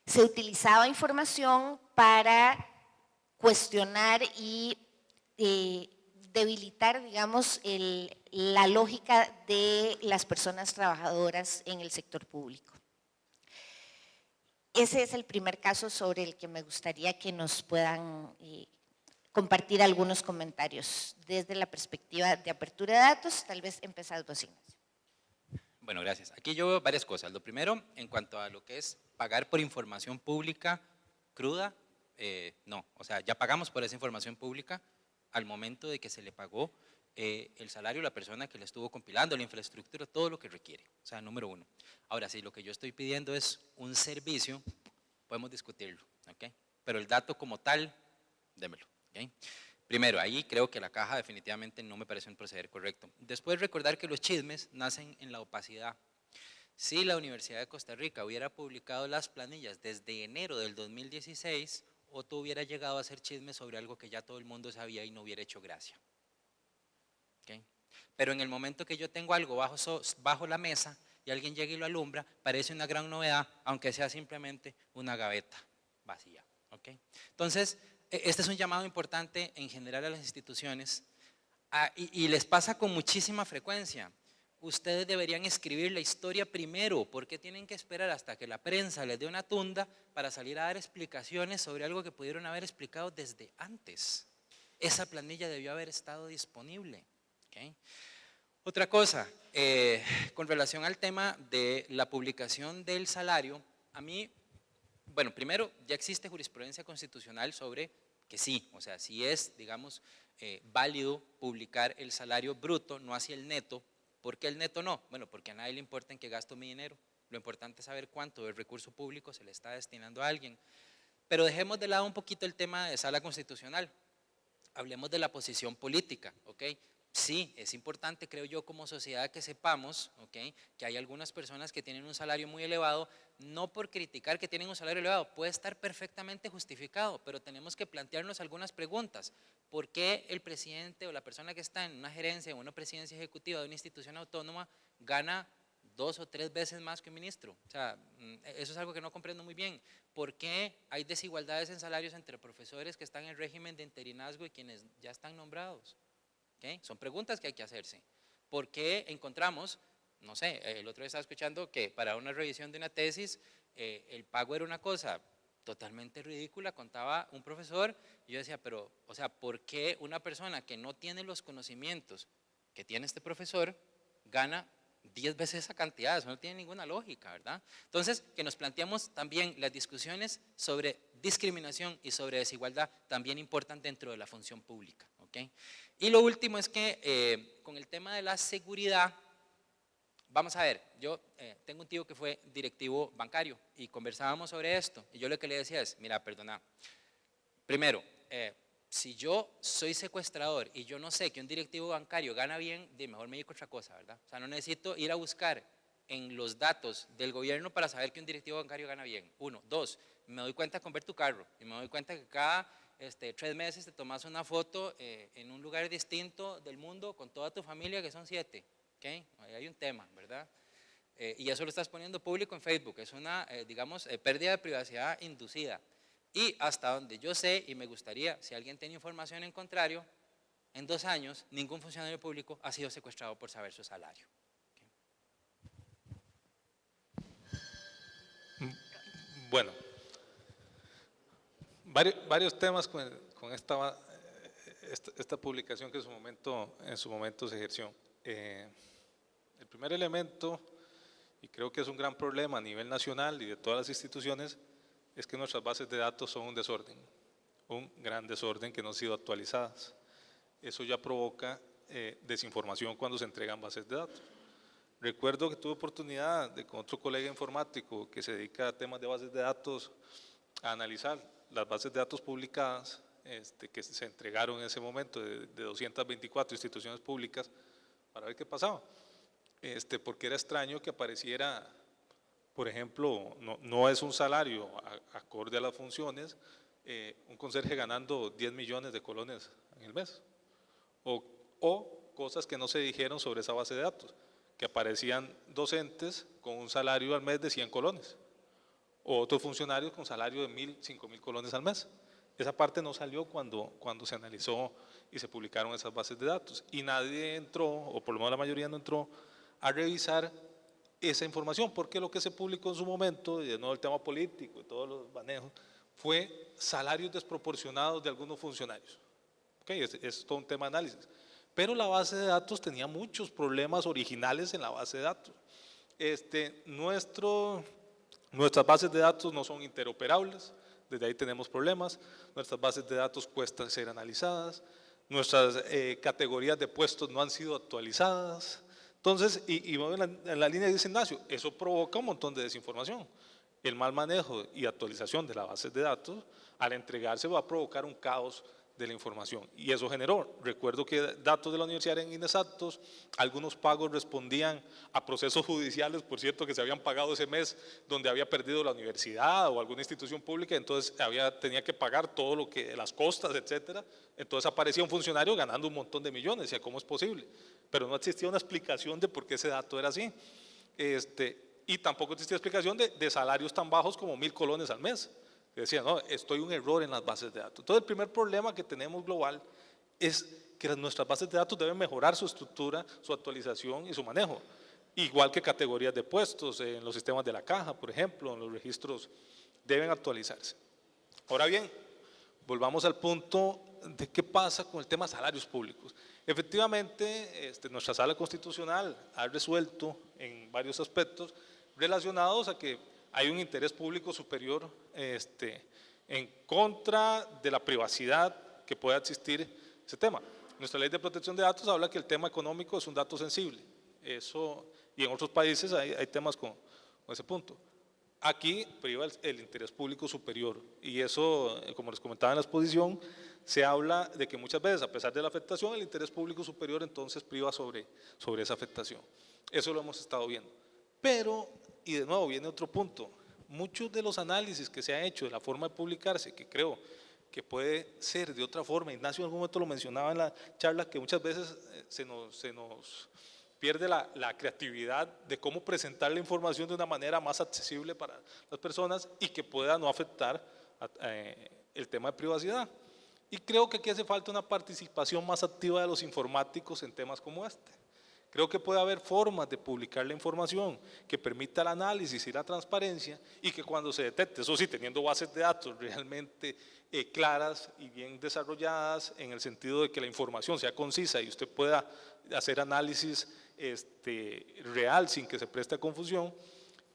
se utilizaba información para cuestionar y eh, debilitar, digamos, la lógica de las personas trabajadoras en el sector público. Ese es el primer caso sobre el que me gustaría que nos puedan eh, compartir algunos comentarios desde la perspectiva de apertura de datos, tal vez empezar dos Bueno, gracias. Aquí yo veo varias cosas. Lo primero, en cuanto a lo que es pagar por información pública cruda, eh, no. O sea, ya pagamos por esa información pública al momento de que se le pagó eh, el salario a la persona que le estuvo compilando, la infraestructura, todo lo que requiere. O sea, número uno. Ahora, si lo que yo estoy pidiendo es un servicio, podemos discutirlo, ¿ok? Pero el dato como tal, démelo, ¿ok? Primero, ahí creo que la caja definitivamente no me parece un proceder correcto. Después recordar que los chismes nacen en la opacidad. Si la Universidad de Costa Rica hubiera publicado las planillas desde enero del 2016, Otto hubiera llegado a hacer chismes sobre algo que ya todo el mundo sabía y no hubiera hecho gracia. Pero en el momento que yo tengo algo bajo, la mesa y alguien llega y lo alumbra, parece una gran novedad, aunque sea simplemente una gaveta vacía. Entonces, e, este es un llamado importante en general a las instituciones y, les pasa con muchísima frecuencia. Ustedes deberían escribir la historia primero, porque tienen que esperar hasta que la prensa les dé una tunda para salir a dar explicaciones sobre algo que pudieron haber explicado desde antes. Esa planilla debió haber estado disponible. Otra cosa, eh, con relación al tema de la publicación del salario, a mí, bueno, primero ya existe jurisprudencia constitucional sobre que sí, o sea, si es, digamos, eh, válido publicar el salario bruto, no hacia el neto. ¿Por qué el neto no? Bueno, porque a nadie le importa en qué gasto mi dinero. Lo importante es saber cuánto del recurso público se le está destinando a alguien. Pero dejemos de lado un poquito el tema de sala constitucional. hablemos de la posición política, ¿ok? Sí, es importante, creo yo, como sociedad que sepamos ¿ok? que hay algunas personas que tienen un salario muy elevado, no por criticar que tienen un salario elevado, puede estar perfectamente justificado, pero tenemos que plantearnos algunas preguntas. ¿Por qué el presidente o la persona que está en una gerencia o una presidencia ejecutiva de una institución autónoma gana dos o tres veces más que un ministro. O sea, mm, eso es algo que no comprendo muy bien. ¿Por qué hay desigualdades en salarios entre profesores que están en régimen de interinazgo y quienes ya están nombrados? Son preguntas que hay que hacerse. ¿Por qué encontramos, no sé, el otro día estaba escuchando que para una revisión de una tesis eh, el pago era una cosa totalmente ridícula, contaba un profesor, y yo decía, pero, o sea, ¿por qué una persona que no tiene los conocimientos que tiene este profesor gana 10 veces esa cantidad? Eso no tiene ninguna lógica, ¿verdad? Entonces, que nos planteamos también las discusiones sobre discriminación y sobre desigualdad también importan dentro de la función pública, ¿ok? Y lo último es que eh, con el tema de la seguridad, vamos a ver, yo eh, tengo un tío que fue directivo bancario y conversábamos sobre esto y yo lo que le decía es, mira, perdona, primero, eh, si yo soy secuestrador y yo no sé que un directivo bancario gana bien, de mejor me dedico a otra cosa, ¿verdad? O sea, no necesito ir a buscar en los datos del gobierno para saber que un directivo bancario gana bien. Uno. Dos, me doy cuenta con ver tu carro y me doy cuenta que cada este, tres meses te tomas una foto eh, en un lugar distinto del mundo con toda tu familia, que son siete. ¿okay? Hay un tema, ¿verdad? Eh, y eso lo estás poniendo público en Facebook. Es una, eh, digamos, pérdida de privacidad inducida. Y hasta donde yo sé, y me gustaría, si alguien tiene información en contrario, en dos años ningún funcionario público ha sido secuestrado por saber su salario. Bueno, varios, temas con, esta, esta, publicación que en su momento, en su momento se ejerció. Eh, el primer elemento, y creo que es un gran problema a nivel nacional y de todas las instituciones, es que nuestras bases de datos son un desorden, un gran desorden que no han sido actualizadas. Eso ya provoca eh, desinformación cuando se entregan bases de datos. Recuerdo que tuve oportunidad de con otro colega informático que se dedica a temas de bases de datos a analizar las bases de datos publicadas este, que se entregaron en ese momento de, 224 instituciones públicas para ver qué pasaba. Este, porque era extraño que apareciera, por ejemplo, no, no es un salario acorde a las funciones, eh, un conserje ganando 10 millones de colones en el mes. O, o cosas que no se dijeron sobre esa base de datos, que aparecían docentes con un salario al mes de 100 colones o otros funcionarios con salario de mil, cinco mil colones al mes. Esa parte no salió cuando, cuando se analizó y se publicaron esas bases de datos. Y nadie entró, o por lo menos la mayoría no entró, a revisar esa información, porque lo que se publicó en su momento, y de nuevo el tema político y todos los manejos, fue salarios desproporcionados de algunos funcionarios. Okay, es, es todo un tema de análisis. Pero la base de datos tenía muchos problemas originales en la base de datos. Este, nuestro Nuestras bases de datos no son interoperables, desde ahí tenemos problemas, nuestras bases de datos cuestan ser analizadas, nuestras eh, categorías de puestos no han sido actualizadas, entonces, y, y en, la, en la línea de Ignacio, eso provoca un montón de desinformación. El mal manejo y actualización de las bases de datos, al entregarse va a provocar un caos de la información. Y eso generó, recuerdo que datos de la universidad eran inexactos, algunos pagos respondían a procesos judiciales, por cierto, que se habían pagado ese mes donde había perdido la universidad o alguna institución pública, entonces había, tenía que pagar todo lo que, las costas, etcétera. Entonces aparecía un funcionario ganando un montón de millones, y ¿cómo es posible? Pero no existía una explicación de por qué ese dato era así. Este, y tampoco existía explicación de, de salarios tan bajos como mil colones al mes decía, no, estoy un error en las bases de datos. Entonces el primer problema que tenemos global es que nuestras bases de datos deben mejorar su estructura, su actualización y su manejo. Igual que categorías de puestos en los sistemas de la caja, por ejemplo, en los registros, deben actualizarse. Ahora bien, volvamos al punto de qué pasa con el tema salarios públicos. Efectivamente, este, nuestra sala constitucional ha resuelto en varios aspectos relacionados a que hay un interés público superior este, en contra de la privacidad que pueda existir ese tema. Nuestra ley de protección de datos habla que el tema económico es un dato sensible. Eso, y en otros países hay, temas con, ese punto. Aquí priva el, el, interés público superior y eso, eh, como les comentaba en la exposición, se habla de que muchas veces, a pesar de la afectación, el interés público superior entonces priva sobre, sobre esa afectación. Eso lo hemos estado viendo. Pero, y de nuevo viene otro punto, muchos de los análisis que se han hecho de la forma de publicarse, que creo que puede ser de otra forma, Ignacio en algún momento lo mencionaba en la charla, que muchas veces eh, se nos, se nos pierde la, la, creatividad de cómo presentar la información de una manera más accesible para las personas y que pueda no afectar eh, el tema de privacidad. Y creo que aquí hace falta una participación más activa de los informáticos en temas como este. Creo que puede haber formas de publicar la información que permita el análisis y la transparencia y que cuando se detecte, eso sí, teniendo bases de datos realmente eh, claras y bien desarrolladas en el sentido de que la información sea concisa y usted pueda hacer análisis este, real sin que se preste a confusión,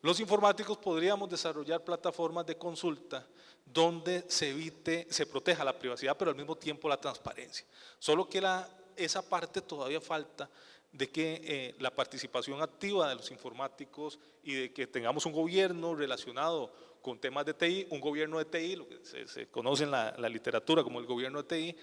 los informáticos podríamos desarrollar plataformas de consulta donde se evite, se proteja la privacidad, pero al mismo tiempo la transparencia. Solo que la, esa parte todavía falta de que eh, la participación activa de los informáticos y de que tengamos un gobierno relacionado con temas de TI, un gobierno de TI, lo que se, se conoce en la, literatura como el gobierno de TI,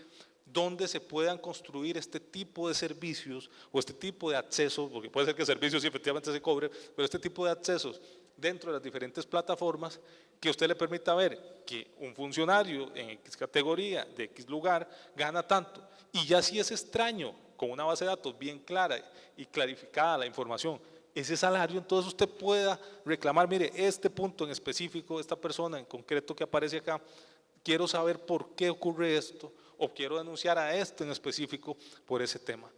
donde se puedan construir este tipo de servicios o este tipo de accesos, porque puede ser que servicios efectivamente se cobre, pero este tipo de accesos dentro de las diferentes plataformas que usted le permita ver que un funcionario en X categoría, de X lugar, gana tanto. Y ya si es extraño, con una base de datos bien clara y clarificada la información, ese salario, entonces usted pueda reclamar, mire, este punto en específico, esta persona en concreto que aparece acá, quiero saber por qué ocurre esto, o quiero denunciar a este en específico por ese tema.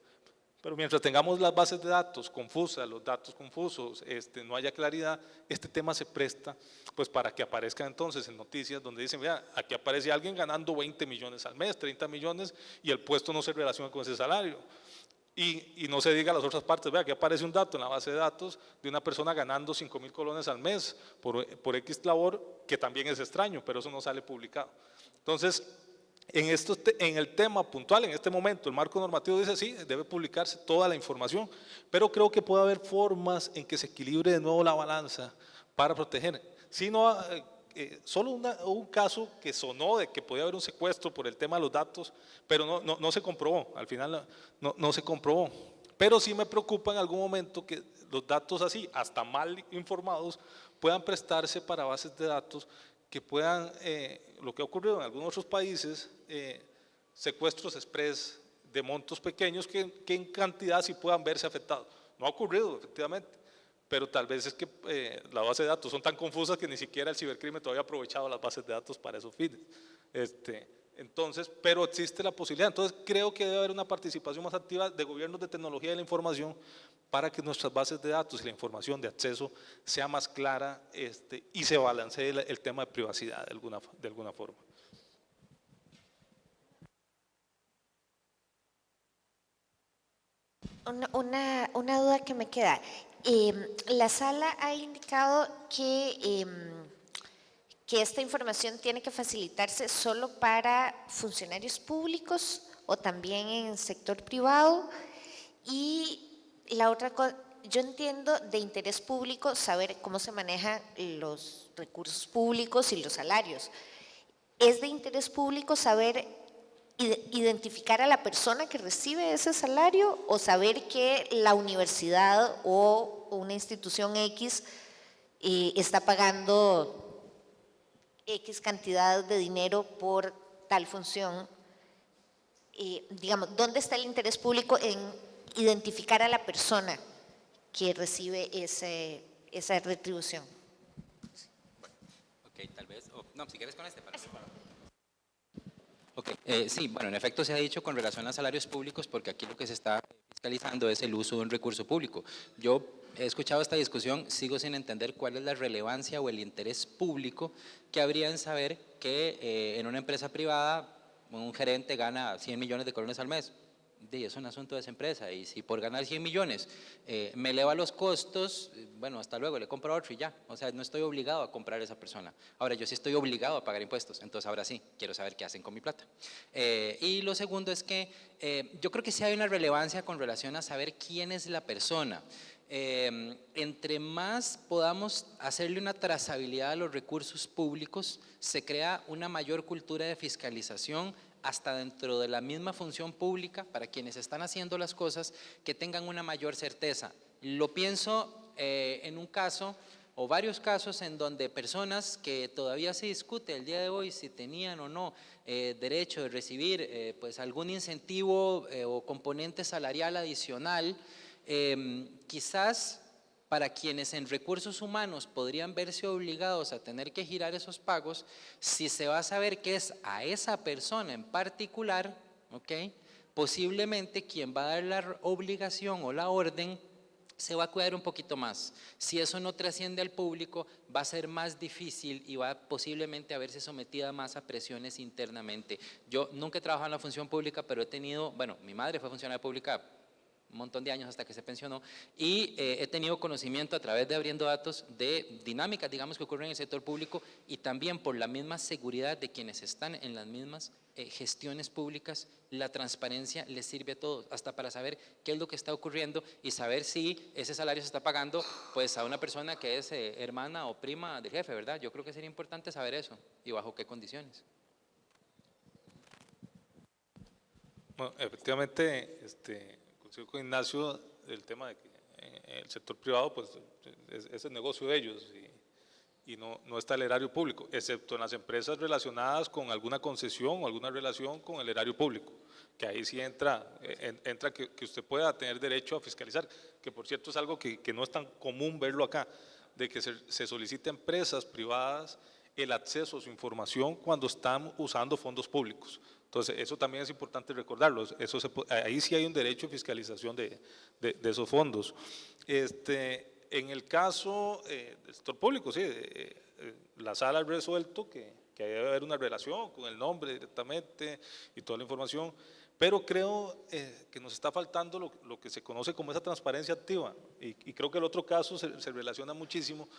Pero mientras tengamos las bases de datos confusas, los datos confusos, este, no haya claridad, este tema se presta pues para que aparezca entonces en noticias donde dicen, vea, aquí aparece alguien ganando 20 millones al mes, 30 millones y el puesto no se relaciona con ese salario. Y, y no se diga las otras partes, vea, aquí aparece un dato en la base de datos de una persona ganando 5 mil colones al mes por, por X labor, que también es extraño, pero eso no sale publicado. Entonces, en, esto, en el tema puntual, en este momento, el marco normativo dice sí, debe publicarse toda la información, pero creo que puede haber formas en que se equilibre de nuevo la balanza para proteger. Si no, eh, eh, solo una, un caso que sonó de que podía haber un secuestro por el tema de los datos, pero no, no, no se comprobó, al final no, no se comprobó. Pero sí me preocupa en algún momento que los datos así, hasta mal informados, puedan prestarse para bases de datos que puedan, eh, lo que ha ocurrido en algunos otros países, eh, secuestros express de montos pequeños que, que, en cantidad sí puedan verse afectados. No ha ocurrido, efectivamente, pero tal vez es que eh, las bases de datos son tan confusas que ni siquiera el cibercrimen todavía ha aprovechado las bases de datos para esos fines. Este, entonces, pero existe la posibilidad. Entonces, creo que debe haber una participación más activa de gobiernos de tecnología de la información para que nuestras bases de datos y la información de acceso sea más clara este, y se balancee el, tema de privacidad de alguna, de alguna forma. Una, una, duda que me queda. Eh, la sala ha indicado que, eh, que esta información tiene que facilitarse solo para funcionarios públicos o también en el sector privado y la otra cosa, yo entiendo de interés público saber cómo se manejan los recursos públicos y los salarios. Es de interés público saber identificar a la persona que recibe ese salario o saber que la universidad o una institución X eh, está pagando X cantidad de dinero por tal función. Eh, digamos, ¿dónde está el interés público en identificar a la persona que recibe ese, esa retribución. Ok, tal vez, no, si quieres con este para Ok, eh, sí, bueno, en efecto se ha dicho con relación a salarios públicos porque aquí lo que se está fiscalizando es el uso de un recurso público. Yo he escuchado esta discusión, sigo sin entender cuál es la relevancia o el interés público que habría en saber que eh, en una empresa privada un gerente gana 100 millones de colones al mes es un asunto de esa empresa y si por ganar 100 millones eh, me eleva los costos, eh, bueno, hasta luego, le compro otro y ya. O sea, no estoy obligado a comprar a esa persona. Ahora, yo sí estoy obligado a pagar impuestos, entonces ahora sí, quiero saber qué hacen con mi plata. Eh, y lo segundo es que yo creo que sí hay una relevancia con relación a saber quién es la persona. Eh, entre más podamos hacerle una trazabilidad a los recursos públicos, se crea una mayor cultura de fiscalización hasta dentro de la misma función pública para quienes están haciendo las cosas que tengan una mayor certeza. Lo pienso eh, en un caso o varios casos en donde personas que todavía se discute el día de hoy si tenían o no eh, derecho de recibir eh, pues algún incentivo o componente salarial adicional, em, quizás para quienes en recursos humanos podrían verse obligados a tener que girar esos pagos, si se va a saber que es a esa persona en particular, ¿ok? posiblemente quien va a dar la obligación o la orden se va a cuidar un poquito más. Si eso no trasciende al público, va a ser más difícil y va posiblemente a verse sometida más a presiones internamente. Yo nunca he trabajado en la función pública, pero he tenido, bueno, mi madre fue funcionaria pública un montón de años hasta que se pensionó, y eh, he tenido conocimiento a través de abriendo datos de dinámicas, digamos, que ocurren en el sector público y también por la misma seguridad de quienes están en las mismas eh, gestiones públicas, la transparencia les sirve a todos, hasta para saber qué es lo que está ocurriendo y saber si ese salario se está pagando pues a una persona que es eh, hermana o prima del jefe, ¿verdad? Yo creo que sería importante saber eso y bajo qué condiciones. Bueno, efectivamente, este, con Ignacio el tema de que eh, el sector privado pues es, el negocio de ellos y, no, no, está el erario público, excepto en las empresas relacionadas con alguna concesión o alguna relación con el erario público, que ahí sí entra, eh, entra que, usted pueda tener derecho a fiscalizar, que por cierto es algo que, que no es tan común verlo acá, de que se, se solicite a empresas privadas el acceso a su información cuando están usando fondos públicos. Entonces, eso también es importante recordarlo. Eso ahí sí hay un derecho de fiscalización de, esos fondos. Este, en el caso eh, del sector público, sí, eh, eh, la sala ha resuelto que, que debe haber una relación con el nombre directamente y toda la información, pero creo que nos está faltando lo, que se conoce como esa transparencia activa y, creo que el otro caso se, se relaciona muchísimo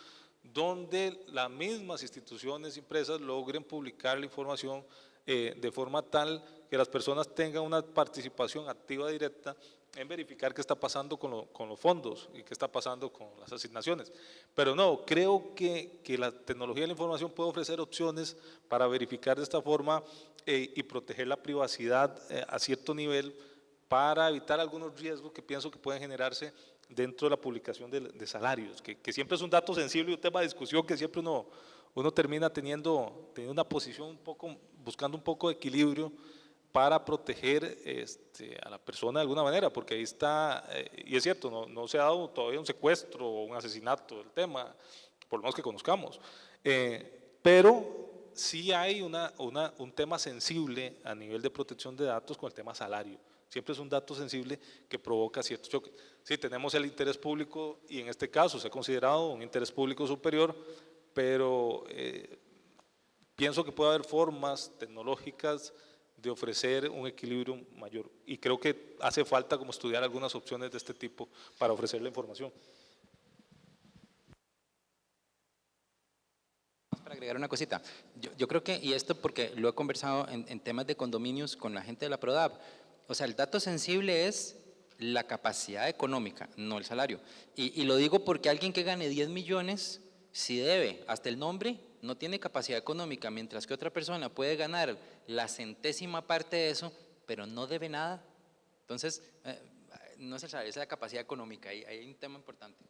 donde las mismas instituciones, empresas logren publicar la información eh, de forma tal que las personas tengan una participación activa directa en verificar qué está pasando con, los fondos y qué está pasando con las asignaciones. Pero no, creo que, que, la tecnología de la información puede ofrecer opciones para verificar de esta forma eh, y proteger la privacidad eh, a cierto nivel para evitar algunos riesgos que pienso que pueden generarse dentro de la publicación de, salarios, que, que, siempre es un dato sensible y un tema de discusión que siempre uno, uno termina teniendo, teniendo una posición un poco buscando un poco de equilibrio para proteger este, a la persona de alguna manera, porque ahí está, eh, y es cierto, no, no, se ha dado todavía un secuestro o un asesinato del tema, por lo menos que conozcamos, eh, pero sí hay una, una, un tema sensible a nivel de protección de datos con el tema salario. Siempre es un dato sensible que provoca ciertos choques. Sí, tenemos el interés público y en este caso se ha considerado un interés público superior, pero eh, Pienso que puede haber formas tecnológicas de ofrecer un equilibrio mayor y creo que hace falta como estudiar algunas opciones de este tipo para ofrecer la información. Para agregar una cosita, yo, creo que, y esto porque lo he conversado en, temas de condominios con la gente de la PRODAP, o sea, el dato sensible es la capacidad económica, no el salario. Y, y lo digo porque alguien que gane 10 millones, si debe hasta el nombre, no tiene capacidad económica, mientras que otra persona puede ganar la centésima parte de eso, pero no debe nada. Entonces, eh, no es el salario, es la capacidad económica, ahí hay un tema importante.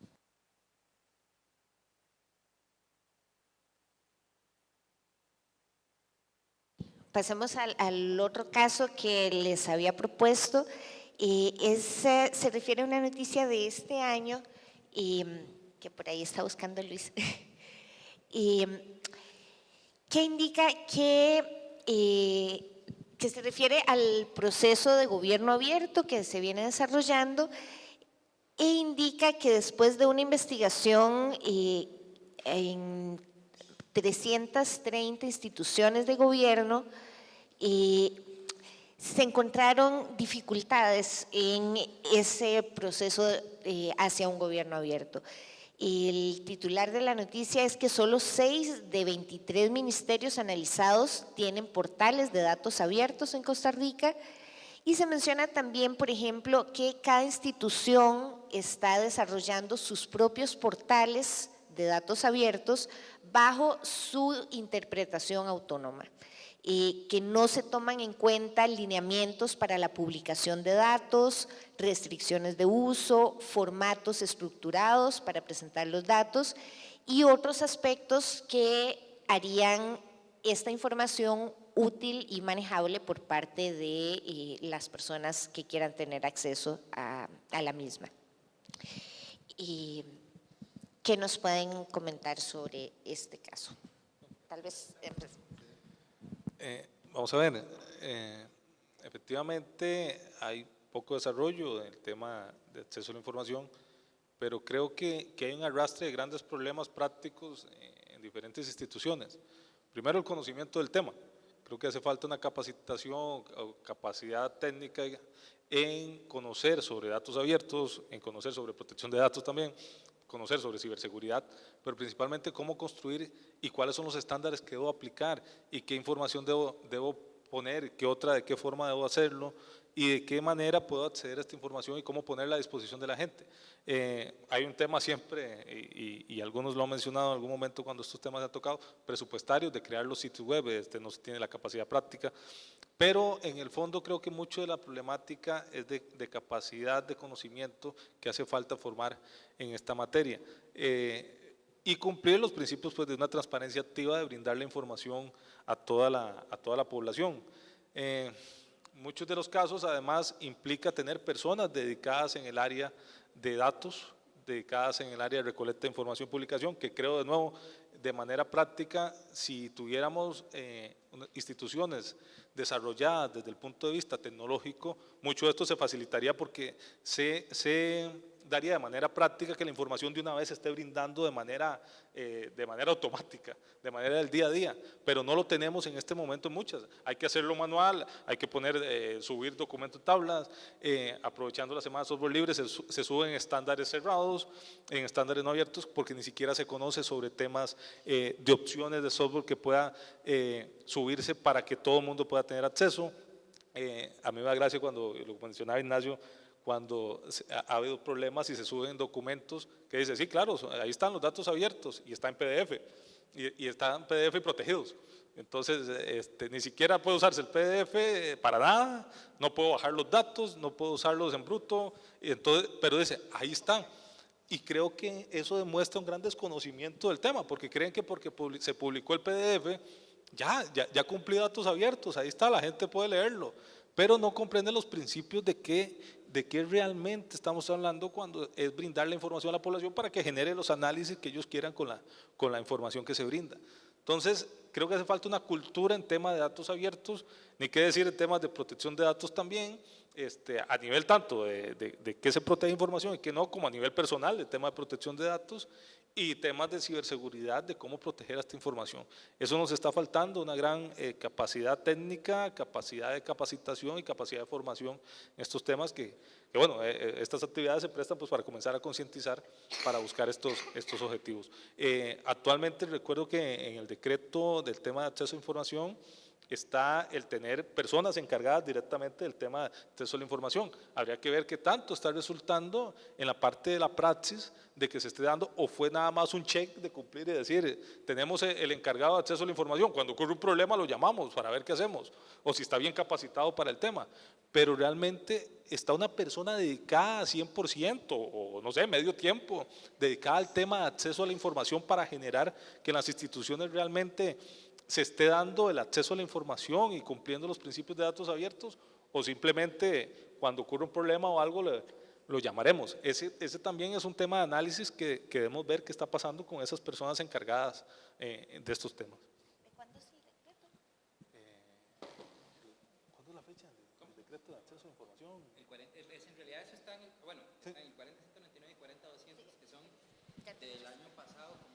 Pasemos al, otro caso que les había propuesto. y se refiere a una noticia de este año que por ahí está buscando Luis. *laughs* y que indica que, eh, que se refiere al proceso de gobierno abierto que se viene desarrollando e indica que después de una investigación eh, en 330 instituciones de gobierno, eh, se encontraron dificultades en ese proceso hacia un gobierno abierto. El titular de la noticia es que solo 6 de 23 ministerios analizados tienen portales de datos abiertos en Costa Rica. Y se menciona también, por ejemplo, que cada institución está desarrollando sus propios portales de datos abiertos bajo su interpretación autónoma, y que no se toman en cuenta lineamientos para la publicación de datos, restricciones de uso, formatos estructurados para presentar los datos y otros aspectos que harían esta información útil y manejable por parte de eh, las personas que quieran tener acceso a, la misma. Y, ¿Qué nos pueden comentar sobre este caso? Tal vez... Eh, vamos a ver, eh, efectivamente hay poco desarrollo del tema de acceso a la información, pero creo que, que hay un arrastre de grandes problemas prácticos en diferentes instituciones. Primero, el conocimiento del tema. Creo que hace falta una capacitación o capacidad técnica en conocer sobre datos abiertos, en conocer sobre protección de datos también, conocer sobre ciberseguridad, pero principalmente cómo construir y cuáles son los estándares que debo aplicar y qué información debo, debo poner, qué otra, de qué forma debo hacerlo, y de qué manera puedo acceder a esta información y cómo ponerla a disposición de la gente. Eh, hay un tema siempre, y, algunos lo han mencionado en algún momento cuando estos temas se han tocado, presupuestarios de crear los sitios web, este no se tiene la capacidad práctica, pero en el fondo creo que mucho de la problemática es de, capacidad de conocimiento que hace falta formar en esta materia. Eh, y cumplir los principios pues, de una transparencia activa de brindar la información a toda la, a toda la población. Eh, muchos de los casos además implica tener personas dedicadas en el área de datos, dedicadas en el área de recolecta de información y publicación, que creo de nuevo, de manera práctica, si tuviéramos eh, instituciones desarrolladas desde el punto de vista tecnológico, mucho de esto se facilitaría porque se, se daría de manera práctica que la información de una vez esté brindando de manera, eh, de manera automática, de manera del día a día, pero no lo tenemos en este momento muchas. Hay que hacerlo manual, hay que poner, eh, subir documentos tablas, eh, aprovechando la semana de software libre, se, se, suben estándares cerrados, en estándares no abiertos, porque ni siquiera se conoce sobre temas de opciones de software que pueda subirse para que todo el mundo pueda tener acceso. a mí me da gracia cuando lo mencionaba Ignacio, cuando ha habido problemas y se suben documentos que dice, sí, claro, ahí están los datos abiertos y está en PDF, y, están PDF protegidos. Entonces, este, ni siquiera puede usarse el PDF para nada, no puedo bajar los datos, no puedo usarlos en bruto, y entonces, pero dice, ahí están. Y creo que eso demuestra un gran desconocimiento del tema, porque creen que porque se publicó el PDF, ya, ya, ya cumplí datos abiertos, ahí está, la gente puede leerlo, pero no comprenden los principios de que de qué realmente estamos hablando cuando es brindar la información a la población para que genere los análisis que ellos quieran con la, con la información que se brinda. Entonces, creo que hace falta una cultura en temas de datos abiertos, ni qué decir en temas de protección de datos también, este, a nivel tanto de, de, de qué se protege información y qué no, como a nivel personal, de tema de protección de datos, y temas de ciberseguridad, de cómo proteger esta información. Eso nos está faltando, una gran eh, capacidad técnica, capacidad de capacitación y capacidad de formación en estos temas que, bueno, eh, eh, estas actividades se prestan pues, para comenzar a concientizar para buscar estos, estos objetivos. actualmente recuerdo que en el decreto del tema de acceso a información, está el tener personas encargadas directamente del tema de acceso a la información. Habría que ver qué tanto está resultando en la parte de la praxis de que se esté dando o fue nada más un check de cumplir y decir, tenemos el encargado de acceso a la información, cuando ocurre un problema lo llamamos para ver qué hacemos, o si está bien capacitado para el tema, pero realmente está una persona dedicada 100% o no sé, medio tiempo, dedicada al tema de acceso a la información para generar que las instituciones realmente se esté dando el acceso a la información y cumpliendo los principios de datos abiertos o simplemente cuando ocurre un problema o algo lo llamaremos. Ese, ese, también es un tema de análisis que, que, debemos ver qué está pasando con esas personas encargadas eh, de estos temas. ¿De cuándo es el decreto? Eh, ¿Cuándo es la fecha del decreto de acceso a la información? El 40, es, en realidad eso está en el, bueno, sí. en el 40, 199 y 40, 200, que son del año pasado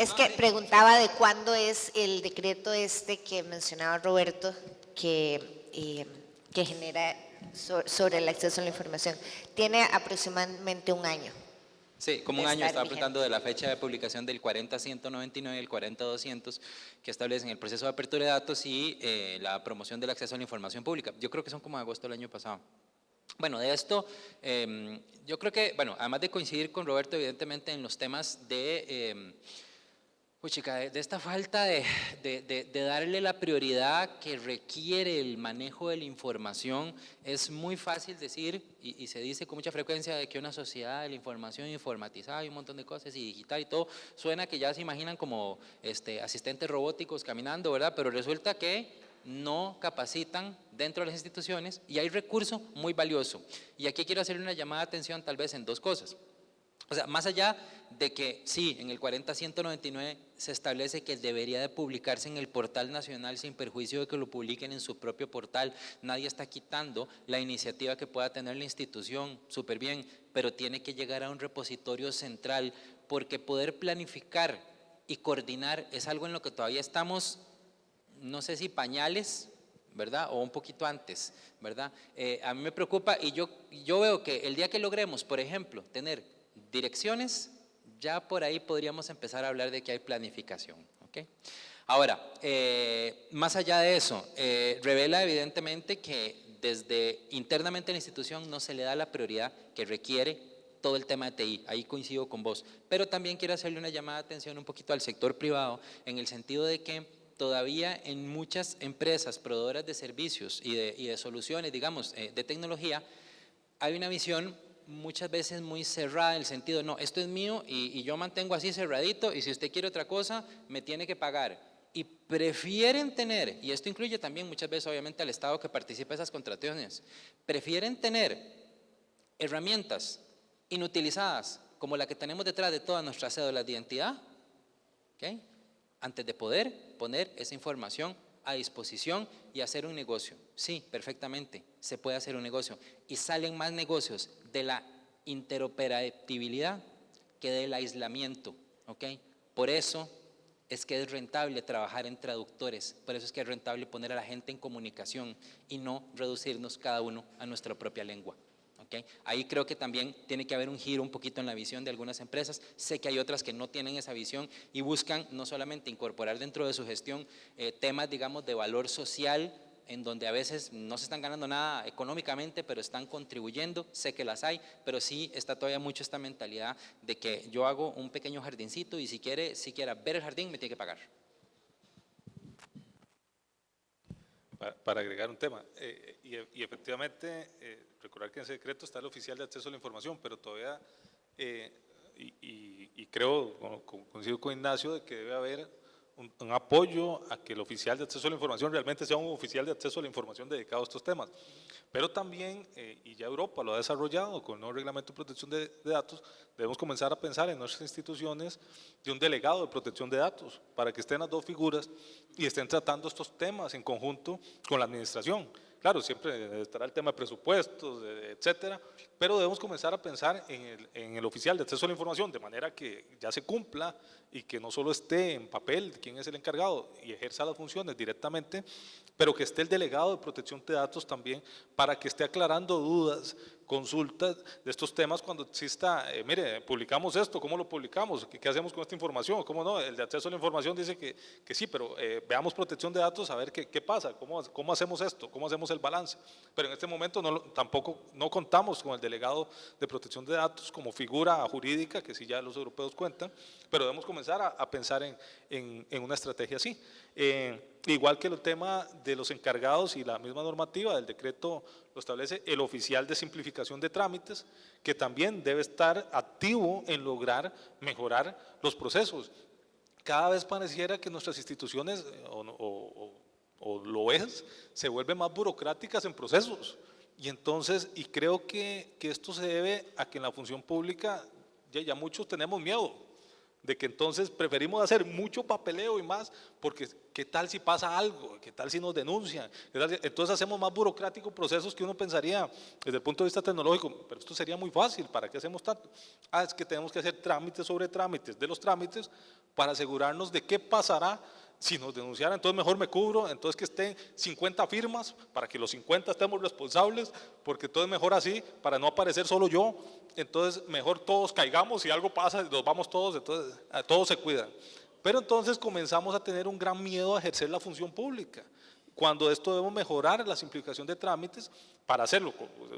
Es que preguntaba de cuándo es el decreto este que mencionaba Roberto, que, eh, que genera sobre el acceso a la información. Tiene aproximadamente un año. Sí, como un año estaba preguntando de la fecha de publicación del 40.199 y el 40.200 que establecen el proceso de apertura de datos y eh, la promoción del acceso a la información pública. Yo creo que son como de agosto del año pasado. Bueno, de esto, eh, yo creo que, bueno, además de coincidir con Roberto, evidentemente, en los temas de, uy, chica, de, esta falta de, darle la prioridad que requiere el manejo de la información, es muy fácil decir, y, y se dice con mucha frecuencia, de que una sociedad de la información informatizada y un montón de cosas, y digital y todo, suena que ya se imaginan como este, asistentes robóticos caminando, ¿verdad? Pero resulta que no capacitan dentro de las instituciones y hay recurso muy valioso. Y aquí quiero hacer una llamada de atención tal vez en dos cosas. O sea, más allá de que sí, en el 40.199 se establece que debería de publicarse en el portal nacional sin perjuicio de que lo publiquen en su propio portal, nadie está quitando la iniciativa que pueda tener la institución, súper bien, pero tiene que llegar a un repositorio central porque poder planificar y coordinar es algo en lo que todavía estamos no sé si pañales, ¿verdad? O un poquito antes, ¿verdad? Eh, a mí me preocupa y yo, yo veo que el día que logremos, por ejemplo, tener direcciones, ya por ahí podríamos empezar a hablar de que hay planificación, ¿ok? Ahora, eh, más allá de eso, eh, revela evidentemente que desde internamente en la institución no se le da la prioridad que requiere todo el tema de TI, ahí coincido con vos, pero también quiero hacerle una llamada de atención un poquito al sector privado en el sentido de que todavía en muchas empresas proveedoras de servicios y de, y de soluciones, digamos, eh, de tecnología, hay una visión muchas veces muy cerrada en el sentido, no, esto es mío y, yo mantengo así cerradito y si usted quiere otra cosa, me tiene que pagar. Y prefieren tener, y esto incluye también muchas veces obviamente al Estado que participa en esas contrataciones, prefieren tener herramientas inutilizadas como la que tenemos detrás de todas nuestras cédulas de identidad, ¿ok? antes de poder poner esa información a disposición y hacer un negocio. Sí, perfectamente, se puede hacer un negocio. Y salen más negocios de la interoperabilidad que del aislamiento. ¿ok? Por eso es que es rentable trabajar en traductores, por eso es que es rentable poner a la gente en comunicación y no reducirnos cada uno a nuestra propia lengua. ¿ok? Ahí creo que también tiene que haber un giro un poquito en la visión de algunas empresas. Sé que hay otras que no tienen esa visión y buscan no solamente incorporar dentro de su gestión eh, temas, digamos, de valor social, en donde a veces no se están ganando nada económicamente, pero están contribuyendo, sé que las hay, pero sí está todavía mucho esta mentalidad de que yo hago un pequeño jardincito y si quiere, si quiera ver el jardín, me tiene que pagar. Para, agregar un tema, eh, y, efectivamente, eh, recordar que en ese decreto está el oficial de acceso a la información, pero todavía, eh, y, y- y creo, co- co- coincido con Ignacio, de que debe haber un, apoyo a que el oficial de acceso a la información realmente sea un oficial de acceso a la información dedicado a estos temas. Pero también, eh, y ya Europa lo ha desarrollado con el nuevo reglamento de protección de, de datos, debemos comenzar a pensar en nuestras instituciones de un delegado de protección de datos, para que estén las dos figuras y estén tratando estos temas en conjunto con la administración. Claro, siempre estará el tema de presupuestos, etcétera, pero debemos comenzar a pensar en el oficial de acceso a la información, de manera que ya se cumpla y que no solo esté en papel quién es el encargado y ejerza las funciones directamente, pero que esté el delegado de protección de datos también para que esté aclarando dudas, consultas de estos temas cuando exista, eh, mire, publicamos esto, ¿cómo lo publicamos? ¿Qué, qué hacemos con esta información? ¿Cómo no? El de acceso a la información dice que, que sí, pero eh, veamos protección de datos a ver qué, qué pasa, ¿Cómo, cómo hacemos esto, cómo hacemos el balance. Pero en este momento no, tampoco no contamos con el delegado de protección de datos como figura jurídica, que sí ya los europeos cuentan, pero debemos comenzar a, a pensar en, en- en una estrategia así. Eh, igual que el tema de los encargados y la misma normativa del decreto lo establece el oficial de simplificación de trámites, que también debe estar activo en lograr mejorar los procesos. Cada vez pareciera que nuestras instituciones, eh, o, o- o lo es, se vuelven más burocráticas en procesos. Y entonces, y creo que, que esto se debe a que en la función pública ya, ya muchos tenemos miedo de que entonces preferimos hacer mucho papeleo y más, porque qué tal si pasa algo, qué tal si nos denuncian, ¿Qué tal si- entonces hacemos más burocráticos procesos que uno pensaría desde el punto de vista tecnológico, pero esto sería muy fácil, ¿para qué hacemos tanto? Ah, es que tenemos que hacer trámites sobre trámites de los trámites para asegurarnos de qué pasará si nos denunciaran, entonces mejor me cubro, entonces que estén 50 firmas para que los 50 estemos responsables, porque todo es mejor así, para no aparecer solo yo, entonces mejor todos caigamos, si algo pasa, nos vamos todos, entonces todos se cuidan. Pero entonces comenzamos a tener un gran miedo a ejercer la función pública, cuando esto debemos mejorar la simplificación de trámites para hacerlo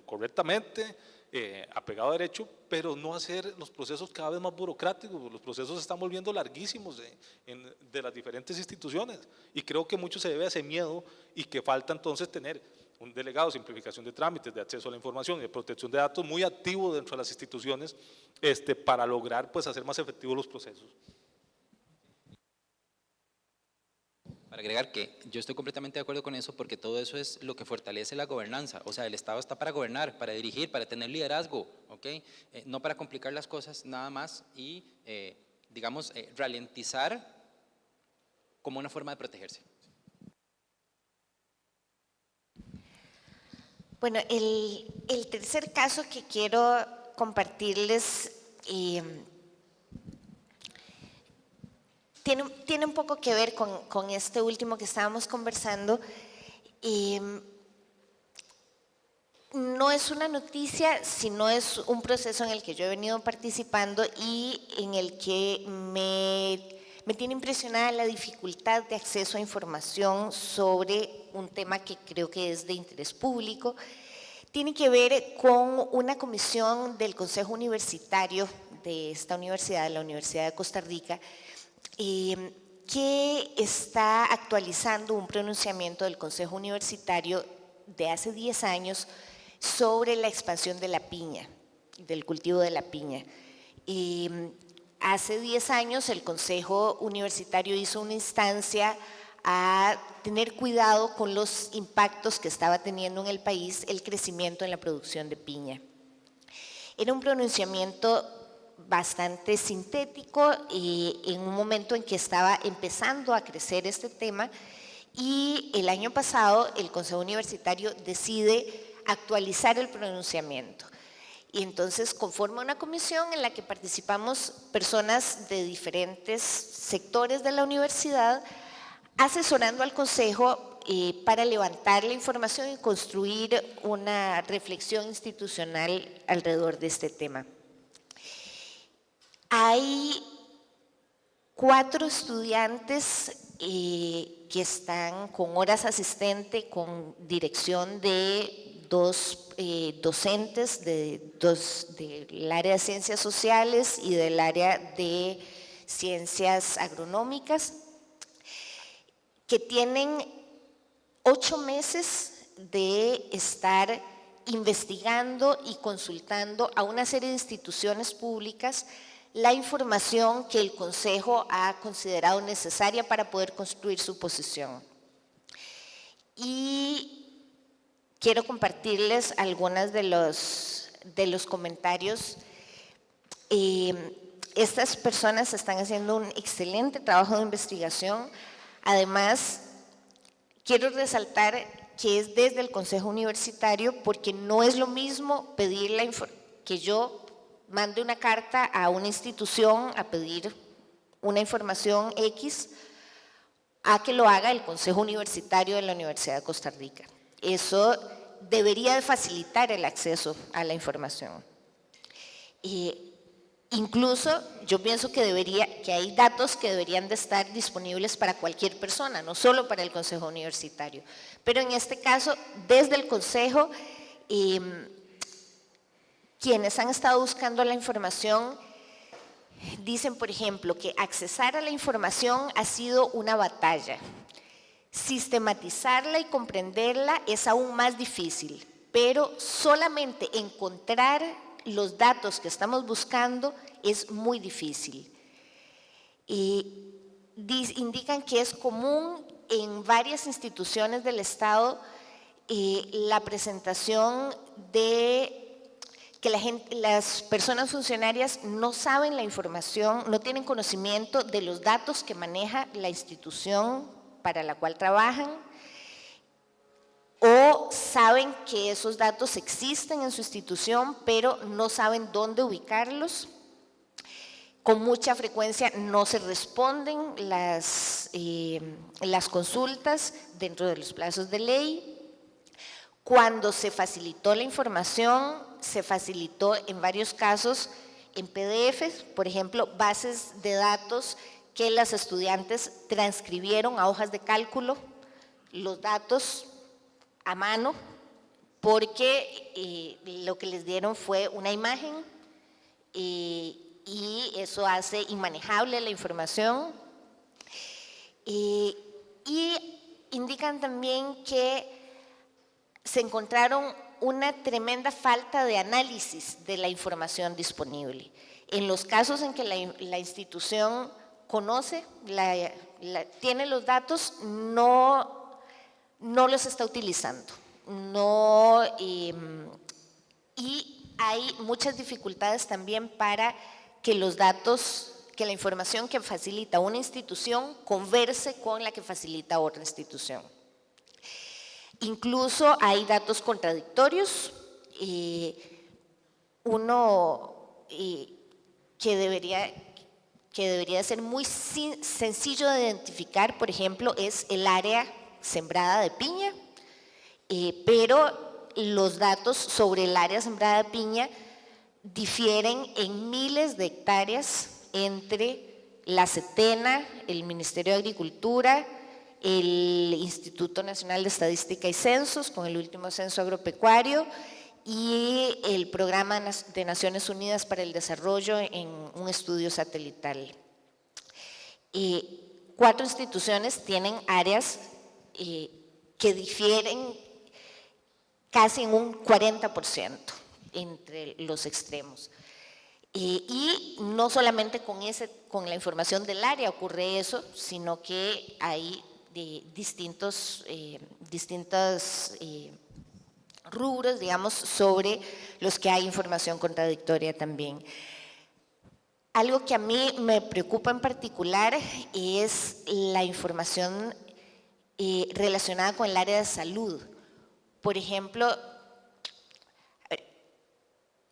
correctamente, eh, apegado a derecho, pero no hacer los procesos cada vez más burocráticos. Los procesos se están volviendo larguísimos de, de las diferentes instituciones y creo que mucho se debe a ese miedo y que falta entonces tener un delegado de simplificación de trámites, de acceso a la información y de protección de datos muy activo dentro de las instituciones este, para lograr pues, hacer más efectivos los procesos. Para agregar que yo estoy completamente de acuerdo con eso porque todo eso es lo que fortalece la gobernanza. O sea, el Estado está para gobernar, para dirigir, para tener liderazgo, ¿ok? Eh, no para complicar las cosas nada más y, eh, digamos, eh, ralentizar como una forma de protegerse. Bueno, el, el tercer caso que quiero compartirles tiene, tiene un poco que ver con, con, este último que estábamos conversando. no es una noticia, sino es un proceso en el que yo he venido participando y en el que me, me tiene impresionada la dificultad de acceso a información sobre un tema que creo que es de interés público. Tiene que ver con una comisión del Consejo Universitario de esta universidad, de la Universidad de Costa Rica, que está actualizando un pronunciamiento del Consejo Universitario de hace 10 años sobre la expansión de la piña, del cultivo de la piña. Y hace 10 años el Consejo Universitario hizo una instancia a tener cuidado con los impactos que estaba teniendo en el país el crecimiento en la producción de piña. Era un pronunciamiento bastante sintético en un momento en que estaba empezando a crecer este tema y el año pasado el Consejo Universitario decide actualizar el pronunciamiento. Y entonces conforma una comisión en la que participamos personas de diferentes sectores de la universidad asesorando al Consejo eh, para levantar la información y construir una reflexión institucional alrededor de este tema. Hay cuatro estudiantes eh, que están con horas asistente, con dirección de dos eh, docentes de dos, del área de ciencias sociales y del área de ciencias agronómicas, que tienen ocho meses de estar investigando y consultando a una serie de instituciones públicas la información que el Consejo ha considerado necesaria para poder construir su posición. Y quiero compartirles algunos de los, de los comentarios. Eh, estas personas están haciendo un excelente trabajo de investigación. Además, quiero resaltar que es desde el Consejo Universitario porque no es lo mismo pedir la que yo mande una carta a una institución a pedir una información X a que lo haga el Consejo Universitario de la Universidad de Costa Rica. Eso debería de facilitar el acceso a la información. incluso yo pienso que, debería, que hay datos que deberían de estar disponibles para cualquier persona, no solo para el Consejo Universitario. Pero en este caso, desde el Consejo, quienes han estado buscando la información dicen, por ejemplo, que accesar a la información ha sido una batalla. Sistematizarla y comprenderla es aún más difícil, pero solamente encontrar los datos que estamos buscando es muy difícil. Y indican que es común en varias instituciones del Estado eh, la presentación de que las personas funcionarias no saben la información, no tienen conocimiento de los datos que maneja la institución para la cual trabajan o saben que esos datos existen en su institución pero no saben dónde ubicarlos. con mucha frecuencia no se responden las, eh, las consultas dentro de los plazos de ley. Cuando se facilitó la información, se facilitó en varios casos en PDFs, por ejemplo, bases de datos que las estudiantes transcribieron a hojas de cálculo, los datos a mano, porque eh, lo que les dieron fue una imagen eh, y eso hace inmanejable la información. Eh, y indican también que se encontraron una tremenda falta de análisis de la información disponible. En los casos en que la, institución conoce, tiene los datos, no, los está utilizando. No, em, y hay muchas dificultades también para que los datos, que la información que facilita una institución converse con la que facilita otra institución. Incluso hay datos contradictorios. uno que, debería, que debería ser muy sencillo de identificar, por ejemplo, es el área sembrada de piña, eh, pero los datos sobre el área sembrada de piña difieren en miles de hectáreas entre la CETENA, el Ministerio de Agricultura, el Instituto Nacional de Estadística y Censos, con el último censo agropecuario, y el Programa de Naciones Unidas para el Desarrollo en un estudio satelital. cuatro instituciones tienen áreas eh, que difieren casi en un 40% entre los extremos. Eh, y no solamente con, ese, con la información del área ocurre eso, sino que hay de distintos, eh, distintos eh, rubros, digamos, sobre los que hay información contradictoria también. Algo que a mí me preocupa en particular es la información relacionada con el área de salud. Por ejemplo,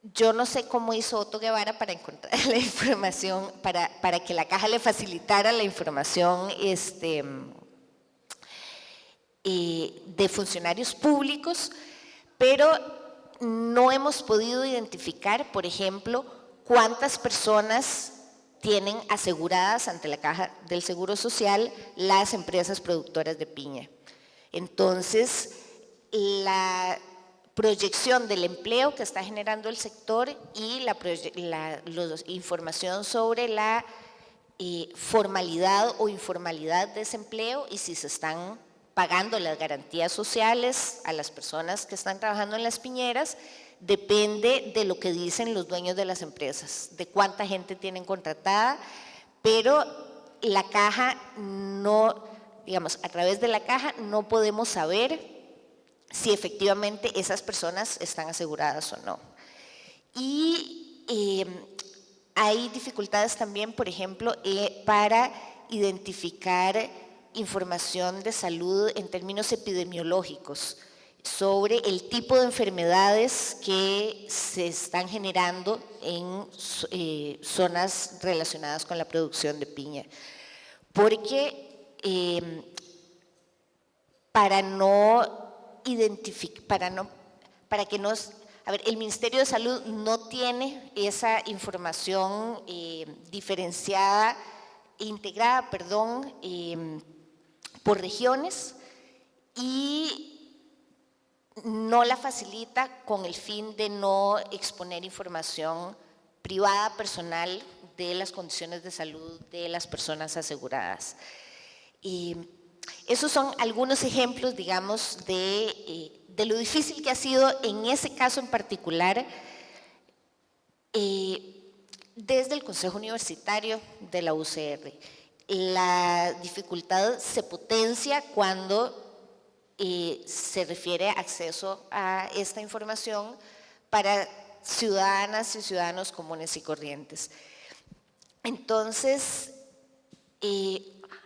yo no sé cómo hizo Otto Guevara para encontrar *laughs* la información, para, para que la caja le facilitara la información este, eh, de funcionarios públicos, pero no hemos podido identificar, por ejemplo, cuántas personas tienen aseguradas ante la Caja del Seguro Social las empresas productoras de piña. Entonces, la proyección del empleo que está generando el sector y la, información sobre la eh, formalidad o informalidad de ese empleo y si se están pagando las garantías sociales a las personas que están trabajando en las piñeras, depende de lo que dicen los dueños de las empresas, de cuánta gente tienen contratada, pero la caja no, digamos, a través de la caja no podemos saber si efectivamente esas personas están aseguradas o no. Y eh, hay dificultades también, por ejemplo, eh, para identificar información de salud en términos epidemiológicos sobre el tipo de enfermedades que se están generando en eh, zonas relacionadas con la producción de piña. Porque para no identificar, para, no, para que nos... A ver, el Ministerio de Salud no tiene esa información eh, diferenciada, integrada, perdón, em, por regiones y no la facilita con el fin de no exponer información privada, personal, de las condiciones de salud de las personas aseguradas. Y esos son algunos ejemplos, digamos, eh, de, lo difícil que ha sido en ese caso en particular eh, desde el Consejo Universitario de la UCR. La dificultad se potencia cuando eh, se refiere acceso a esta información para ciudadanas y ciudadanos comunes y corrientes. Entonces,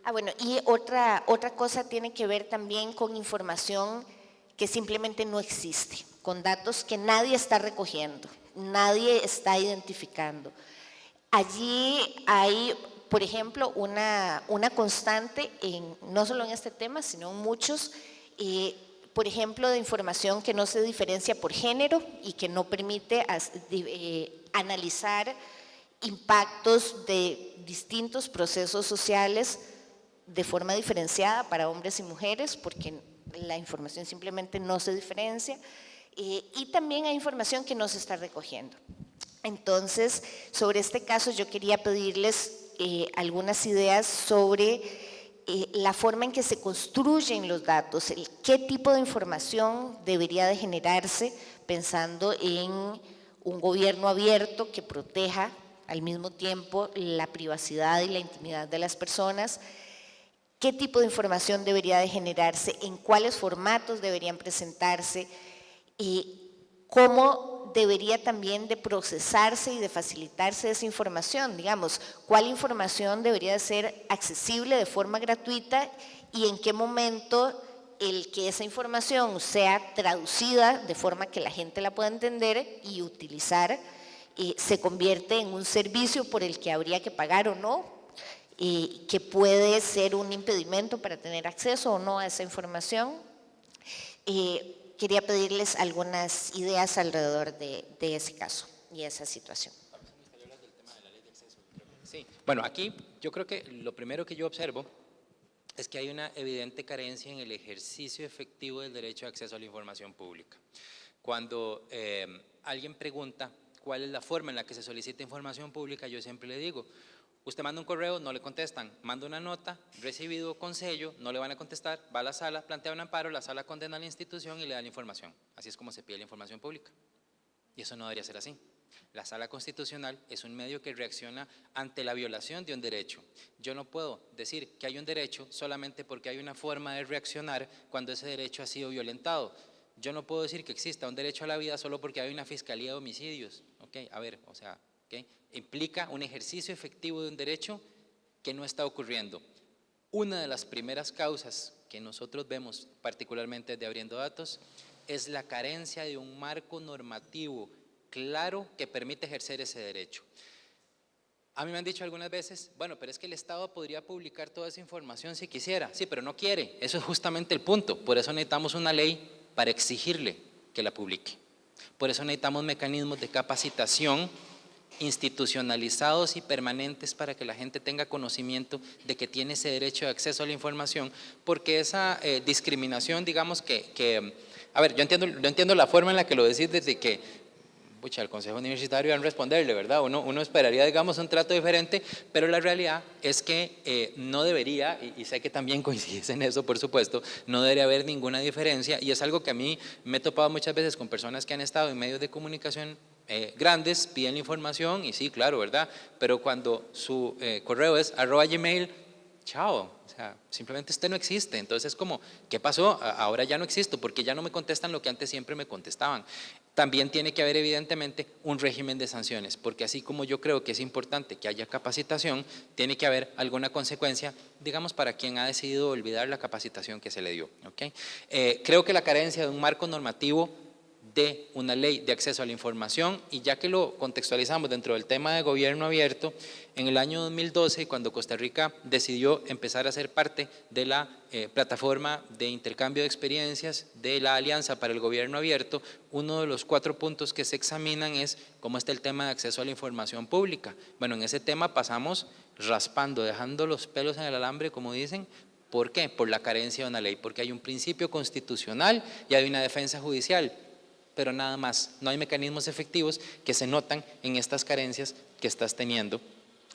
Ah, bueno, y otra, otra cosa tiene que ver también con información que simplemente no existe, con datos que nadie está recogiendo, nadie está identificando. allí hay, por ejemplo, una, una constante, en, no solo en este tema, sino en muchos, eh, por ejemplo, de información que no se diferencia por género y que no permite eh, analizar impactos de distintos procesos sociales de forma diferenciada para hombres y mujeres, porque la información simplemente no se diferencia, eh, y también hay información que no se está recogiendo. Entonces, sobre este caso yo quería pedirles eh, algunas ideas sobre eh, la forma en que se construyen los datos, el, qué tipo de información debería de generarse pensando en un gobierno abierto que proteja al mismo tiempo la privacidad y la intimidad de las personas, qué tipo de información debería de generarse, en cuáles formatos deberían presentarse y cómo debería también de procesarse y de facilitarse esa información, digamos, cuál información debería de ser accesible de forma gratuita y en qué momento el que esa información sea traducida de forma que la gente la pueda entender y utilizar eh, se convierte en un servicio por el que habría que pagar o no, y que puede ser un impedimento para tener acceso o no a esa información. Eh, quería pedirles algunas ideas alrededor de, ese caso y esa situación. Sí, bueno, aquí yo creo que lo primero que yo observo es que hay una evidente carencia en el ejercicio efectivo del derecho de acceso a la información pública. Cuando eh, alguien pregunta cuál es la forma en la que se solicita información pública, yo siempre le digo, usted manda un correo, no le contestan, manda una nota, recibido con sello, no le van a contestar, va a la sala, plantea un amparo, la sala condena a la institución y le da la información. Así es como se pide la información pública. Y eso no debería ser así. La sala constitucional es un medio que reacciona ante la violación de un derecho. Yo no puedo decir que hay un derecho solamente porque hay una forma de reaccionar cuando ese derecho ha sido violentado. Yo no puedo decir que exista un derecho a la vida solo porque hay una fiscalía de homicidios. Okay, a ver, o sea, implica un ejercicio efectivo de un derecho que no está ocurriendo. Una de las primeras causas que nosotros vemos, particularmente de Abriendo Datos, es la carencia de un marco normativo claro que permite ejercer ese derecho. A mí me han dicho algunas veces, bueno, pero es que el Estado podría publicar toda esa información si quisiera. Sí, pero no quiere. Eso es justamente el punto. Por eso necesitamos una ley para exigirle que la publique. Por eso necesitamos mecanismos de capacitación institucionalizados y permanentes para que la gente tenga conocimiento de que tiene ese derecho de acceso a la información, porque esa eh, discriminación, digamos que, que, a ver, yo entiendo, yo entiendo la forma en la que lo decís desde que pucha, el Consejo Universitario van a responderle, ¿verdad? Uno, uno esperaría, digamos, un trato diferente, pero la realidad es que eh, no debería, y, sé que también *laughs* coincides en eso, por supuesto, no debería haber ninguna diferencia, y es algo que a mí me he topado muchas veces con personas que han estado en medios de comunicación eh, grandes, piden información, y sí, claro, ¿verdad? Pero cuando su eh, correo es arroba gmail, chao, o sea, simplemente este no existe. Entonces es como, ¿qué pasó? Ahora ya no existo porque ya no me contestan lo que antes siempre me contestaban. También tiene que haber evidentemente un régimen de sanciones, porque así como yo creo que es importante que haya capacitación, tiene que haber alguna consecuencia, digamos, para quien ha decidido olvidar la capacitación que se le dio. ¿okay? Eh, creo que la carencia de un marco normativo de una ley de acceso a la información y ya que lo contextualizamos dentro del tema de gobierno abierto, en el año 2012 cuando Costa Rica decidió empezar a ser parte de la eh, plataforma de intercambio de experiencias de la Alianza para el Gobierno Abierto, uno de los cuatro puntos que se examinan es cómo está el tema de acceso a la información pública. Bueno, en ese tema pasamos raspando, dejando los pelos en el alambre, como dicen, ¿Por qué? Por la carencia de una ley, porque hay un principio constitucional y hay una defensa judicial pero nada más. No hay mecanismos efectivos que se notan en estas carencias que estás teniendo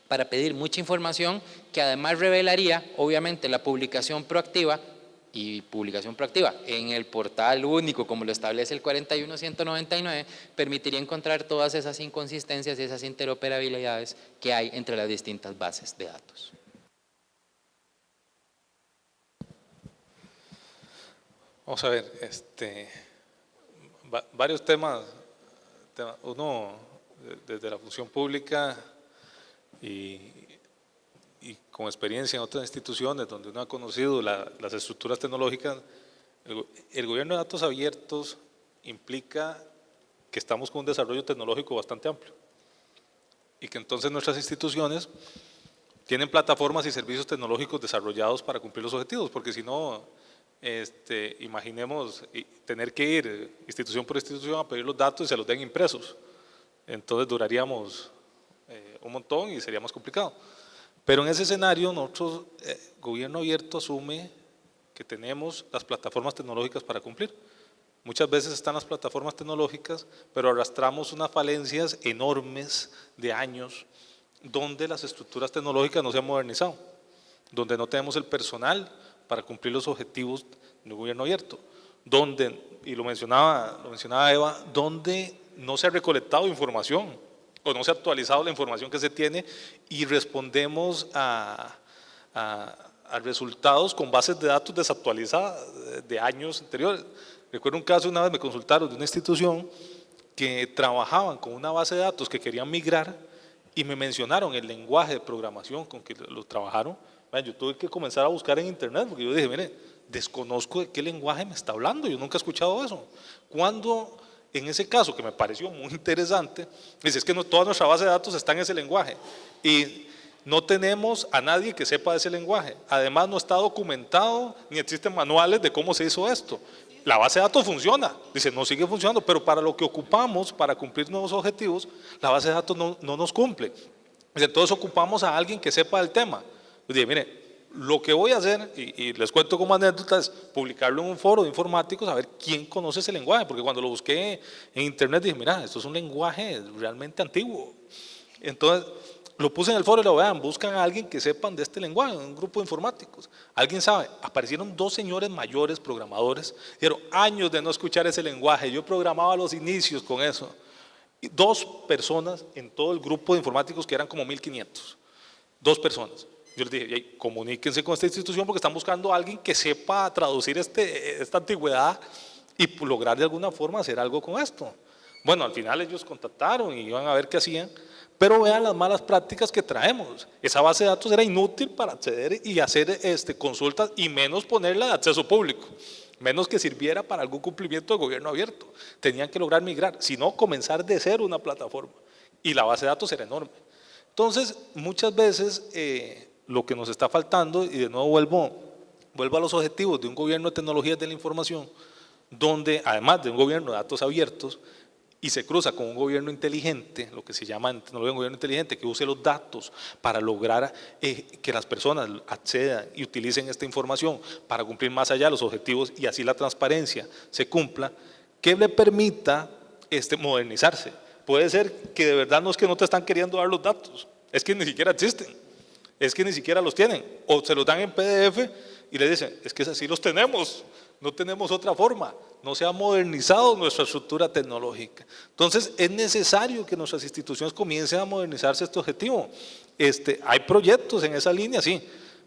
para pedir mucha información que además revelaría, obviamente, la publicación proactiva y publicación proactiva en el portal único, como lo establece el 41199, permitiría encontrar todas esas inconsistencias y esas interoperabilidades que hay entre las distintas bases de datos. Vamos a ver, este, varios temas, uno desde la función pública y, con experiencia en otras instituciones donde uno ha conocido las estructuras tecnológicas, el, gobierno de datos abiertos implica que estamos con un desarrollo tecnológico bastante amplio. y que entonces nuestras instituciones tienen plataformas y servicios tecnológicos desarrollados para cumplir los objetivos, porque si no, este, imaginemos tener que ir institución por institución a pedir los datos y se los den impresos. Entonces duraríamos eh, un montón y sería más complicado. Pero en ese escenario, nosotros, eh, gobierno abierto asume que tenemos las plataformas tecnológicas para cumplir. Muchas veces están las plataformas tecnológicas, pero arrastramos unas falencias enormes de años donde las estructuras tecnológicas no se han modernizado, donde no tenemos el personal para cumplir los objetivos del gobierno abierto, donde, y lo mencionaba, lo mencionaba Eva, donde no se ha recolectado información o no se ha actualizado la información que se tiene y respondemos a, a resultados con bases de datos desactualizadas de años anteriores. Recuerdo un caso, una vez me consultaron de una institución que trabajaban con una base de datos que querían migrar y me mencionaron el lenguaje de programación con que lo trabajaron. Yo tuve que comenzar a buscar en internet porque yo dije, mire, desconozco de qué lenguaje me está hablando, yo nunca he escuchado eso. Cuando en ese caso, que me pareció muy interesante, dice, es que no, toda nuestra base de datos está en ese lenguaje y no tenemos a nadie que sepa ese lenguaje. Además no está documentado ni existen manuales de cómo se hizo esto la base de datos funciona, dice, no sigue funcionando, pero para lo que ocupamos, para cumplir nuevos objetivos, la base de datos no, nos cumple. Entonces ocupamos a alguien que sepa del tema. Dice, mire, lo que voy a hacer, y, les cuento como anécdota, es publicarlo en un foro de informáticos, a ver quién conoce ese lenguaje, porque cuando lo busqué en internet dije, mira, esto es un lenguaje realmente antiguo. Entonces, lo puse en el foro y lo vean, buscan a alguien que sepan de este lenguaje, un grupo de informáticos. Alguien sabe, aparecieron dos señores mayores programadores, dieron años de no escuchar ese lenguaje, yo programaba los inicios con eso. Dos personas en todo el grupo de informáticos que eran como 1500, dos personas. Yo les dije, comuníquense con esta institución porque están buscando a alguien que sepa traducir este, esta antigüedad y lograr de alguna forma hacer algo con esto. Bueno, al final ellos contactaron y iban a ver qué hacían, pero vean las malas prácticas que traemos. Esa base de datos era inútil para acceder y hacer este, consultas y menos ponerla de acceso público. Menos que sirviera para algún cumplimiento de gobierno abierto. Tenían que lograr migrar, sino comenzar de cero una plataforma. Y la base de datos era enorme. Entonces, muchas veces eh, lo que nos está faltando, y de nuevo vuelvo, vuelvo a los objetivos de un gobierno de tecnologías de la información, donde además de un gobierno de datos abiertos, y se cruza con un gobierno inteligente, lo que se llama un gobierno inteligente, que use los datos para lograr eh, que las personas accedan y utilicen esta información para cumplir más allá los objetivos y así la transparencia se cumpla, que le permita este, modernizarse. Puede ser que de verdad no es que no te están queriendo dar los datos, es que ni siquiera existen, es que ni siquiera los tienen, o se los dan en PDF y le dicen, es que así los tenemos, no tenemos otra forma, no se ha modernizado nuestra estructura tecnológica. Entonces es necesario que nuestras instituciones comiencen a modernizarse este objetivo. Este, hay proyectos en esa línea, sí,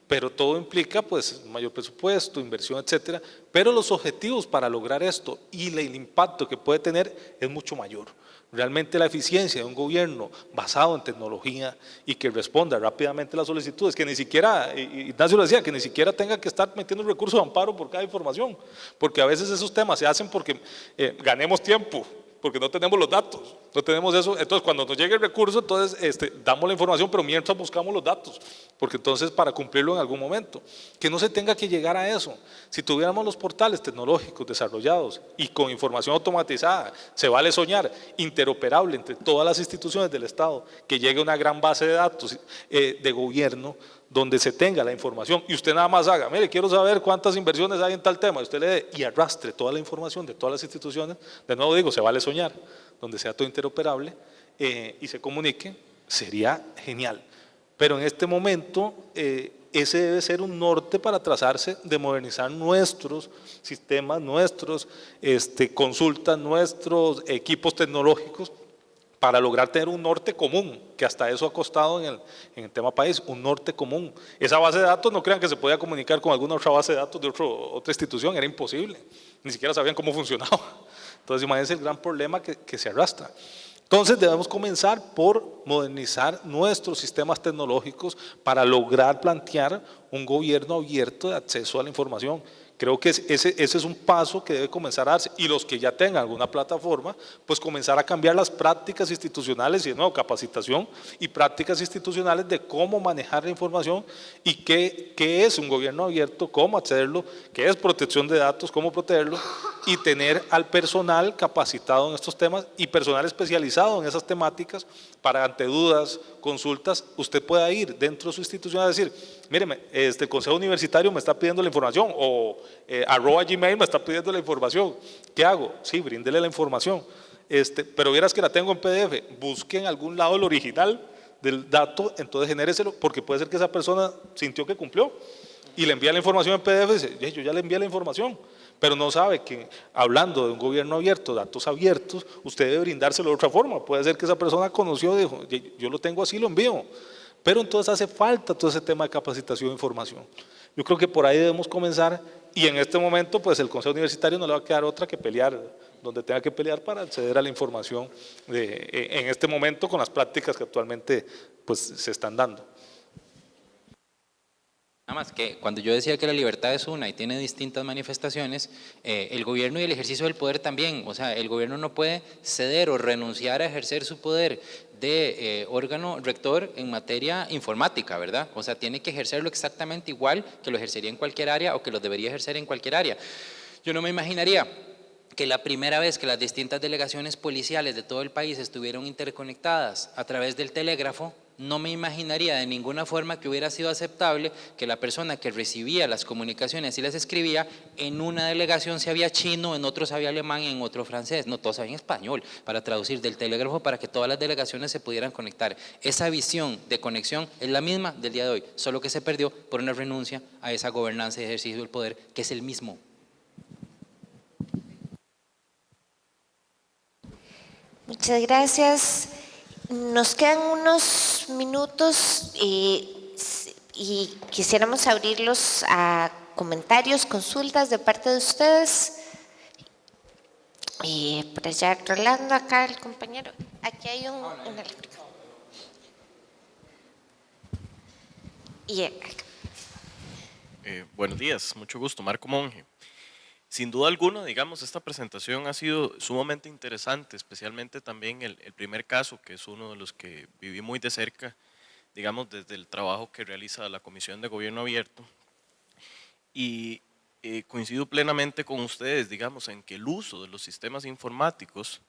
pero todo implica pues mayor presupuesto, inversión, etcétera, pero los objetivos para lograr esto y el impacto que puede tener es mucho mayor. Realmente la eficiencia de un gobierno basado en tecnología y que responda rápidamente a las solicitudes, que ni siquiera, Ignacio lo decía, que ni siquiera tenga que estar metiendo recursos de amparo por cada información, porque a veces esos temas se hacen porque eh, ganemos tiempo, porque no tenemos los datos, no tenemos eso, entonces cuando nos llegue el recurso, entonces este, damos la información, pero mientras buscamos los datos, porque entonces para cumplirlo en algún momento, que no se tenga que llegar a eso, si tuviéramos los portales tecnológicos desarrollados y con información automatizada, se vale soñar, interoperable entre todas las instituciones del Estado, que llegue una gran base de datos eh, de gobierno, donde se tenga la información y usted nada más haga, mire, quiero saber cuántas inversiones hay en tal tema, y usted le dé y arrastre toda la información de todas las instituciones, de nuevo digo, se vale soñar, donde sea todo interoperable eh, y se comunique, sería genial. Pero en este momento eh, ese debe ser un norte para trazarse de modernizar nuestros sistemas, nuestros este, consultas, nuestros equipos tecnológicos para lograr tener un norte común, que hasta eso ha costado en el, en el, tema país, un norte común. Esa base de datos no crean que se podía comunicar con alguna otra base de datos de otra institución, era imposible, ni siquiera sabían cómo *laughs* funcionaba. Entonces imagínense el gran problema que, que se arrastra. Entonces debemos comenzar por modernizar nuestros sistemas tecnológicos para lograr plantear un gobierno abierto de acceso a la información Creo que ese, ese es un paso que debe comenzar a darse. Y los que ya tengan alguna plataforma, pues comenzar a cambiar las prácticas institucionales y de nuevo capacitación y prácticas institucionales de cómo manejar la información y qué, qué es un gobierno abierto, cómo accederlo, qué es protección de datos, cómo protegerlo y tener al personal capacitado en estos temas y personal especializado en esas temáticas para ante dudas, consultas, usted pueda ir dentro de su institución a decir, míreme, este Consejo Universitario me está pidiendo la información o eh, arroba Gmail me está pidiendo la información. ¿Qué hago? Sí, bríndele la información. Este, pero vieras que la tengo en PDF, busque en algún lado el original del dato, entonces genéreselo, porque puede ser que esa persona sintió que cumplió y le envía la información en PDF y dice, yo ya le envié la información, pero no sabe que hablando de un gobierno abierto, datos abiertos, usted debe brindárselo de otra forma. Puede ser que esa persona conoció, dijo, yo lo tengo así, lo envío. Pero entonces hace falta todo ese tema de capacitación e información. Yo creo que por ahí debemos comenzar y en este momento pues el Consejo Universitario no le va a quedar otra que pelear donde tenga que pelear para acceder a la información de, en este momento con las prácticas que actualmente pues se están dando. Nada más que cuando yo decía que la libertad es una y tiene distintas manifestaciones, eh, el gobierno y el ejercicio del poder también, o sea, el gobierno no puede ceder o renunciar a ejercer su poder de eh, órgano rector en materia informática, ¿verdad? O sea, tiene que ejercerlo exactamente igual que lo ejercería en cualquier área o que lo debería ejercer en cualquier área. Yo no me imaginaría que la primera vez que las distintas delegaciones policiales de todo el país estuvieron interconectadas a través del telégrafo, no me imaginaría de ninguna forma que hubiera sido aceptable que la persona que recibía las comunicaciones y las escribía, en una delegación se había chino, en otro sabía alemán y en otro francés, no todos sabían español, para traducir del telégrafo para que todas las delegaciones se pudieran conectar. Esa visión de conexión es la misma del día de hoy, solo que se perdió por una renuncia a esa gobernanza y ejercicio del poder, que es el mismo. Muchas gracias. Nos quedan unos minutos y quisiéramos abrirlos a comentarios, consultas de parte de ustedes. Y por allá, Rolando, acá el compañero. Aquí hay un, Y eh, buenos días, mucho gusto, Marco Monge. Sin duda alguna, digamos, esta presentación ha sido sumamente interesante, especialmente también el, primer caso, que es uno de los que viví muy de cerca, digamos, desde el trabajo que realiza la Comisión de Gobierno Abierto. Y eh, coincido plenamente con ustedes, digamos, en que el uso de los sistemas informáticos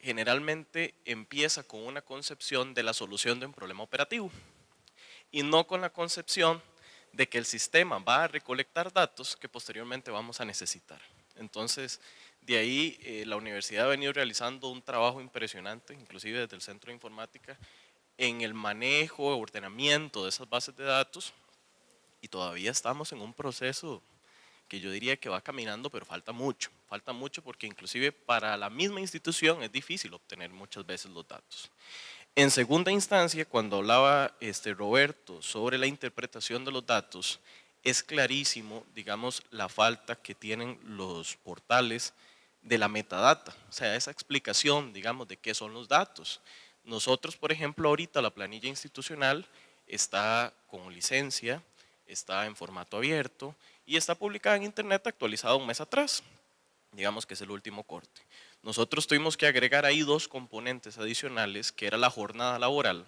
generalmente empieza con una concepción de la solución de un problema operativo y no con la concepción de que el sistema va a recolectar datos que posteriormente vamos a necesitar. Entonces, de ahí eh, la universidad ha venido realizando un trabajo impresionante, inclusive desde el Centro de Informática, en el manejo, ordenamiento de esas bases de datos y todavía estamos en un proceso que yo diría que va caminando, pero falta mucho. Falta mucho porque inclusive para la misma institución es difícil obtener muchas veces los datos. En segunda instancia, cuando hablaba este Roberto sobre la interpretación de los datos, es clarísimo, digamos, la falta que tienen los portales de la metadata, o sea, esa explicación, digamos, de qué son los datos. Nosotros, por ejemplo, ahorita la planilla institucional está con licencia, está en formato abierto y está publicada en internet actualizada un mes atrás, digamos que es el último corte. Nosotros tuvimos que agregar ahí dos componentes adicionales, que era la jornada laboral.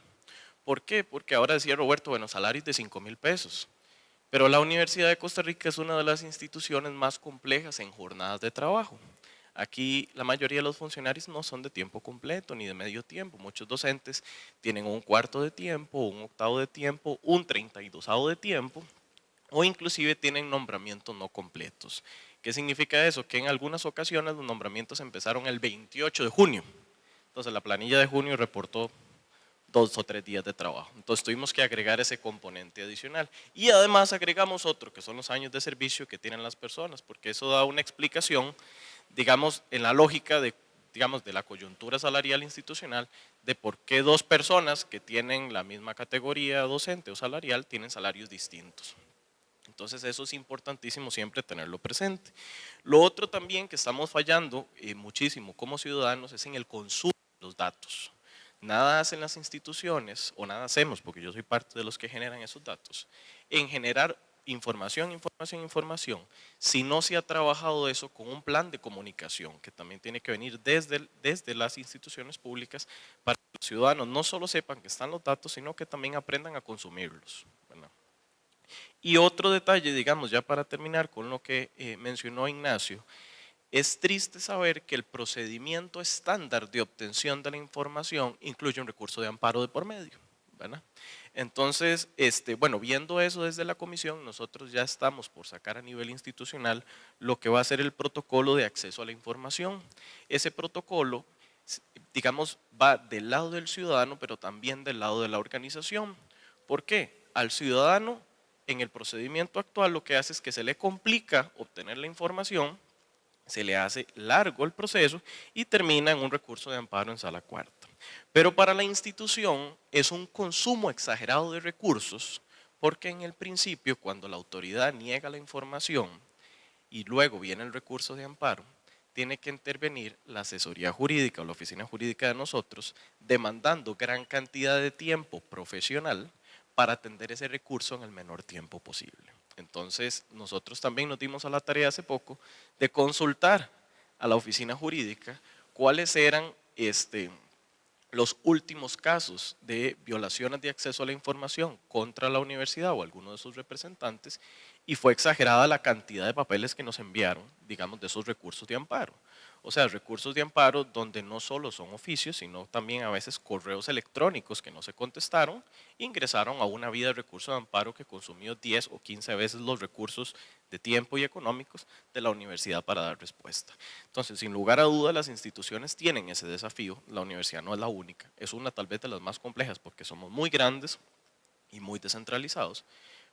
¿Por qué? Porque ahora decía Roberto, bueno, salarios de 5 mil pesos. Pero la Universidad de Costa Rica es una de las instituciones más complejas en jornadas de trabajo. Aquí la mayoría de los funcionarios no son de tiempo completo ni de medio tiempo. Muchos docentes tienen un cuarto de tiempo, un octavo de tiempo, un 32 de tiempo o inclusive tienen nombramientos no completos. ¿Qué significa eso? Que en algunas ocasiones los nombramientos empezaron el 28 de junio. Entonces la planilla de junio reportó dos o tres días de trabajo. Entonces tuvimos que agregar ese componente adicional. Y además agregamos otro, que son los años de servicio que tienen las personas, porque eso da una explicación, digamos, en la lógica de, digamos, de la coyuntura salarial institucional, de por qué dos personas que tienen la misma categoría docente o salarial tienen salarios distintos. Entonces eso es importantísimo siempre tenerlo presente. Lo otro también que estamos fallando eh, muchísimo como ciudadanos es en el consumo de los datos. Nada hacen las instituciones, o nada hacemos, porque yo soy parte de los que generan esos datos, en generar información, información, información, si no se ha trabajado eso con un plan de comunicación que también tiene que venir desde, desde las instituciones públicas para que los ciudadanos no solo sepan que están los datos, sino que también aprendan a consumirlos. Y otro detalle, digamos, ya para terminar con lo que eh, mencionó Ignacio, es triste saber que el procedimiento estándar de obtención de la información incluye un recurso de amparo de por medio. ¿verdad? Entonces, este, bueno, viendo eso desde la comisión, nosotros ya estamos por sacar a nivel institucional lo que va a ser el protocolo de acceso a la información. Ese protocolo, digamos, va del lado del ciudadano, pero también del lado de la organización. ¿Por qué? Al ciudadano en el procedimiento actual lo que hace es que se le complica obtener la información, se le hace largo el proceso y termina en un recurso de amparo en sala cuarta. Pero para la institución es un consumo exagerado de recursos porque en el principio cuando la autoridad niega la información y luego viene el recurso de amparo, tiene que intervenir la asesoría jurídica o la oficina jurídica de nosotros demandando gran cantidad de tiempo profesional para atender ese recurso en el menor tiempo posible. Entonces, nosotros también nos dimos a la tarea hace poco de consultar a la oficina jurídica cuáles eran este, los últimos casos de violaciones de acceso a la información contra la universidad o alguno de sus representantes y fue exagerada la cantidad de papeles que nos enviaron, digamos, de esos recursos de amparo. O sea, recursos de amparo donde no solo son oficios, sino también a veces correos electrónicos que no se contestaron, ingresaron a una vía de recursos de amparo que consumió 10 o 15 veces los recursos de tiempo y económicos de la universidad para dar respuesta. Entonces, sin lugar a duda, las instituciones tienen ese desafío, la universidad no es la única, es una tal vez de las más complejas porque somos muy grandes y muy descentralizados,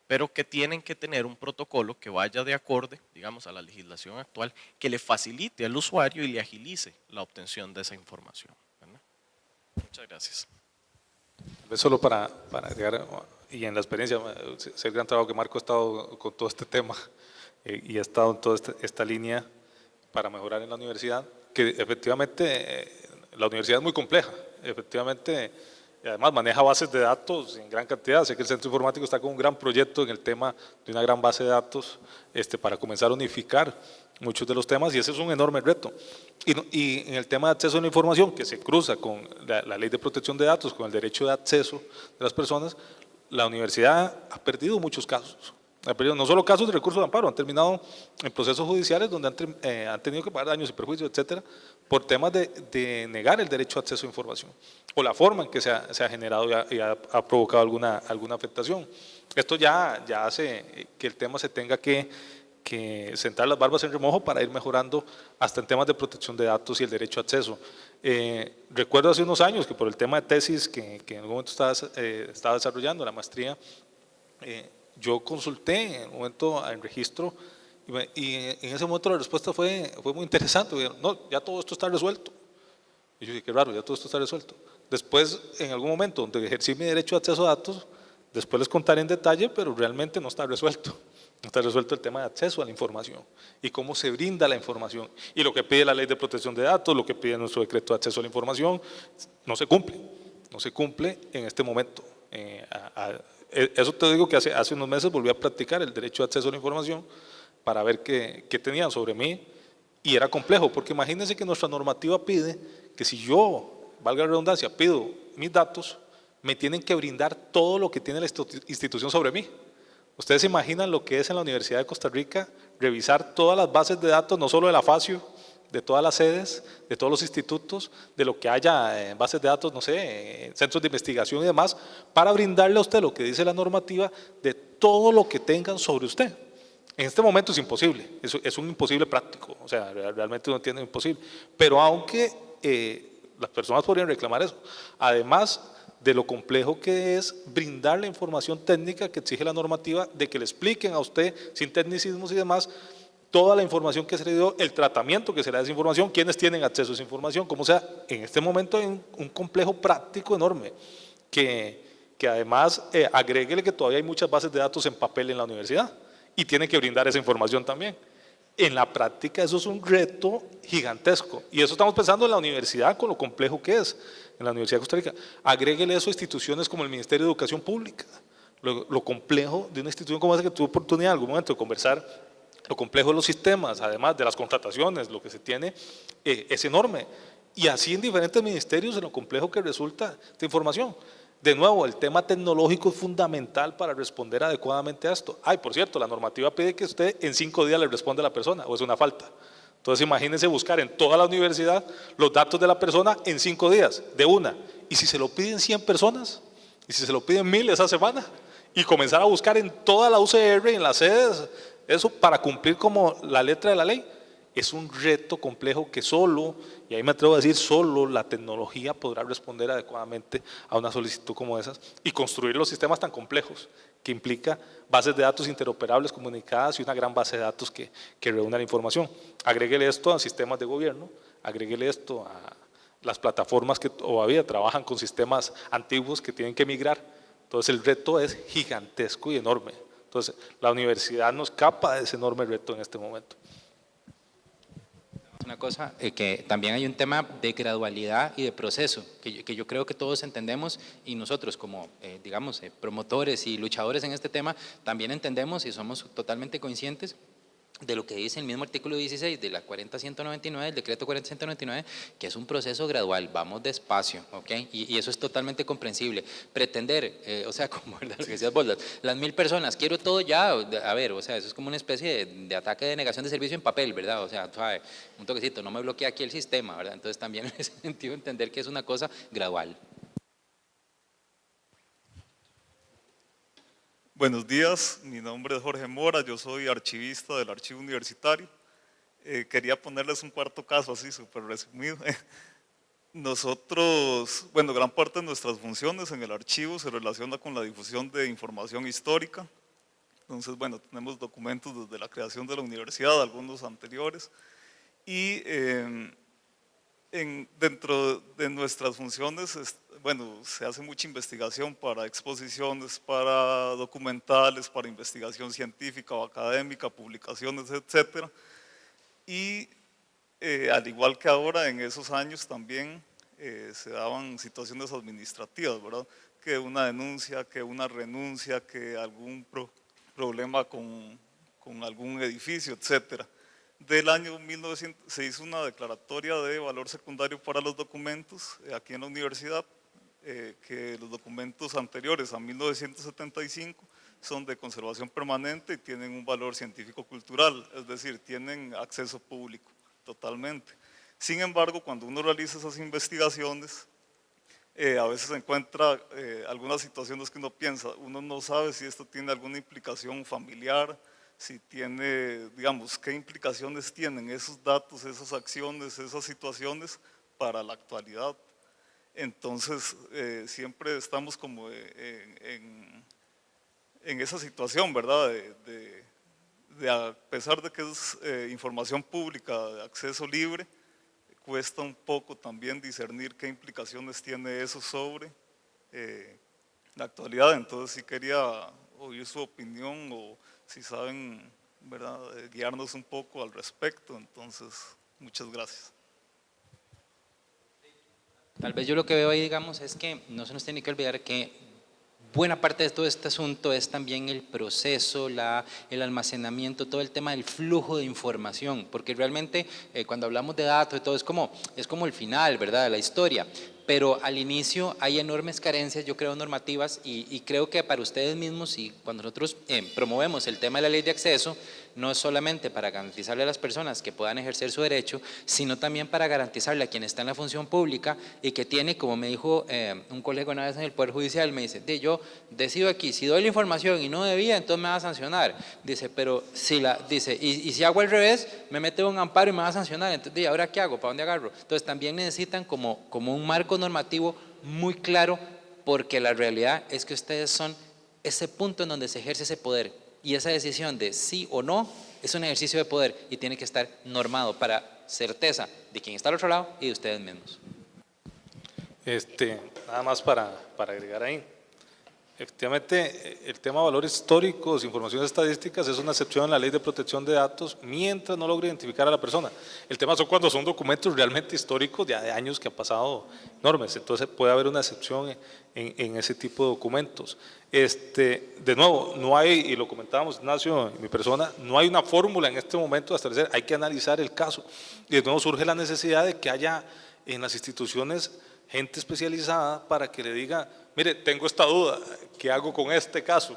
pero que tienen que tener un protocolo que vaya de acorde, digamos, a la legislación actual, que le facilite al usuario y le agilice la obtención de esa información. Muchas gracias. Solo para, para agregar, y en la experiencia, es el gran trabajo que Marco ha estado con todo este tema eh, y ha estado en toda esta, esta, línea para mejorar en la universidad, que efectivamente eh, la universidad es muy compleja, efectivamente además maneja bases de datos en gran cantidad. Sé que el Centro Informático está con un gran proyecto en el tema de una gran base de datos este, para comenzar a unificar muchos de los temas y ese es un enorme reto. Y, en el tema de acceso a la información, que se cruza con la, la, ley de protección de datos, con el derecho de acceso de las personas, la universidad ha perdido muchos casos no solo casos de recursos de amparo, han terminado en procesos judiciales donde han, eh, han tenido que pagar daños y perjuicios, etcétera, por temas de, de, negar el derecho a acceso a información o la forma en que se ha, se ha generado y, ha, ha, provocado alguna, alguna afectación. Esto ya, ya hace que el tema se tenga que, que sentar las barbas en remojo para ir mejorando hasta en temas de protección de datos y el derecho a acceso. Eh, recuerdo hace unos años que por el tema de tesis que, que en algún momento estaba, eh, estaba desarrollando, la maestría, eh, yo consulté en un momento en registro y, en ese momento la respuesta fue, fue muy interesante. No, ya todo esto está resuelto. Y yo dije, qué raro, ya todo esto está resuelto. Después, en algún momento donde ejercí mi derecho a acceso a datos, después les contaré en detalle, pero realmente no está resuelto. No está resuelto el tema de acceso a la información y cómo se brinda la información. Y lo que pide la ley de protección de datos, lo que pide nuestro decreto de acceso a la información, no se cumple. No se cumple en este momento. Eh, a, eh, eso te digo que hace, hace unos meses volví a practicar el derecho de acceso a la información para ver qué, tenían sobre mí y era complejo, porque imagínense que nuestra normativa pide que si yo, valga la redundancia, pido mis datos, me tienen que brindar todo lo que tiene la institución sobre mí. Ustedes se imaginan lo que es en la Universidad de Costa Rica revisar todas las bases de datos, no solo de la FACIO, de todas las sedes, de todos los institutos, de lo que haya en bases de datos, no sé, centros de investigación y demás, para brindarle a usted lo que dice la normativa de todo lo que tengan sobre usted. En este momento es imposible, es, un imposible práctico, o sea, realmente uno entiende imposible, pero aunque eh, las personas podrían reclamar eso, además de lo complejo que es brindar la información técnica que exige la normativa, de que le expliquen a usted sin tecnicismos y demás, toda la información que se le dio, el tratamiento que se le da esa información, quiénes tienen acceso a esa información, como sea, en este momento hay un, complejo práctico enorme, que, que además eh, que todavía hay muchas bases de datos en papel en la universidad y tiene que brindar esa información también. En la práctica eso es un reto gigantesco y eso estamos pensando en la universidad con lo complejo que es, en la Universidad de Costa Rica. Agréguele eso a instituciones como el Ministerio de Educación Pública, lo, lo complejo de una institución como esa que tuve oportunidad en algún momento de conversar, lo complejo de los sistemas, además de las contrataciones, lo que se tiene, eh, es enorme. Y así en diferentes ministerios, en lo complejo que resulta esta información. De nuevo, el tema tecnológico es fundamental para responder adecuadamente a esto. Ay, por cierto, la normativa pide que usted en cinco días le responda a la persona, o es una falta. Entonces imagínense buscar en toda la universidad los datos de la persona en cinco días, de una. Y si se lo piden 100 personas, y si se lo piden mil esa semana, y comenzar a buscar en toda la UCR en las sedes, eso para cumplir como la letra de la ley, es un reto complejo que solo, y ahí me atrevo a decir, solo la tecnología podrá responder adecuadamente a una solicitud como esas y construir los sistemas tan complejos que implica bases de datos interoperables comunicadas y una gran base de datos que, que reúna la información. Agréguele esto a sistemas de gobierno, agréguele esto a las plataformas que todavía trabajan con sistemas antiguos que tienen que migrar. Entonces el reto es gigantesco y enorme. Entonces la universidad no escapa de ese enorme reto en este momento una cosa, eh, que también hay un tema de gradualidad y de proceso, que yo, que yo creo que todos entendemos y nosotros como, eh, digamos, eh, promotores y luchadores en este tema, también entendemos y somos totalmente conscientes de lo que dice el mismo artículo 16 de la 40199, el decreto 40199, que es un proceso gradual, vamos despacio, ¿ok? Y, eso es totalmente comprensible. Pretender, eh, o sea, *laughs* como lo que decías vos, las, mil personas, quiero todo ya, a ver, o sea, eso es como una especie de, ataque de negación de servicio en papel, ¿verdad? O sea, un toquecito, no me bloquea aquí el sistema, ¿verdad? Entonces también *laughs* en ese sentido entender que es una cosa gradual. Buenos días, mi nombre es Jorge Mora, yo soy archivista del Archivo Universitario. Eh, quería ponerles un cuarto caso así, súper resumido. *laughs* Nosotros, bueno, gran parte de nuestras funciones en el archivo se relaciona con la difusión de información histórica. Entonces, bueno, tenemos documentos desde la creación de la universidad, algunos anteriores. Y eh, en, dentro de nuestras funciones, bueno, se hace mucha investigación para exposiciones, para documentales, para investigación científica o académica, publicaciones, etcétera. Y eh, al igual que ahora, en esos años también eh, se daban situaciones administrativas, ¿verdad? Que una denuncia, que una renuncia, que algún problema con, con algún edificio, etcétera del año 1900 se hizo una declaratoria de valor secundario para los documentos eh, aquí en la universidad, eh, que los documentos anteriores a 1975 son de conservación permanente y tienen un valor científico-cultural, es decir, tienen acceso público totalmente. Sin embargo, cuando uno realiza esas investigaciones, eh, a veces se encuentra algunas situaciones que uno piensa, uno no sabe si esto tiene alguna implicación familiar, si tiene, digamos, qué implicaciones tienen esos datos, esas acciones, esas situaciones para la actualidad. Entonces, eh, siempre estamos como en, esa situación, ¿verdad? De, a pesar de que es eh, información pública de acceso libre, cuesta un poco también discernir qué implicaciones tiene eso sobre eh, la actualidad. Entonces, si quería oír su opinión o si saben ¿verdad? Eh, guiarnos un poco al respecto. Entonces, muchas gracias. Tal vez yo lo que veo ahí, digamos, es que no se nos tiene que olvidar que buena parte de todo este asunto es también el proceso, la, el almacenamiento, todo el tema del flujo de información, porque realmente eh, cuando hablamos de datos y todo es como, es como el final, ¿verdad?, de la historia, pero al inicio hay enormes carencias, yo creo, normativas y, creo que para ustedes mismos y cuando nosotros eh, promovemos el tema de la ley de acceso, no es solamente para garantizarle a las personas que puedan ejercer su derecho, sino también para garantizarle a quien está en la función pública y que tiene, como me dijo eh, un colega una vez en el Poder Judicial, me dice, yo decido aquí, si doy la información y no debía, entonces me va a sancionar. Dice, pero si la, dice, y, si hago al revés, me mete un amparo y me va a sancionar. Entonces, ¿y ahora qué hago? ¿Para dónde agarro? Entonces también necesitan como, como un marco normativo muy claro porque la realidad es que ustedes son ese punto en donde se ejerce ese poder y esa decisión de sí o no es un ejercicio de poder y tiene que estar normado para certeza de quien está al otro lado y de ustedes mismos. Este, nada más para, para agregar ahí. Efectivamente, eh, el tema de valores históricos, informaciones estadísticas, es una excepción en la ley de protección de datos mientras no logre identificar a la persona. El tema son cuando son documentos realmente históricos de años que han pasado enormes, entonces puede haber una excepción en, ese tipo de documentos. Este, de nuevo, no hay, y lo comentábamos Ignacio mi persona, no hay una fórmula en este momento de establecer, hay que analizar el caso. Y de nuevo surge la necesidad de que haya en las instituciones gente especializada para que le diga, mire, tengo esta duda, ¿qué hago con este caso?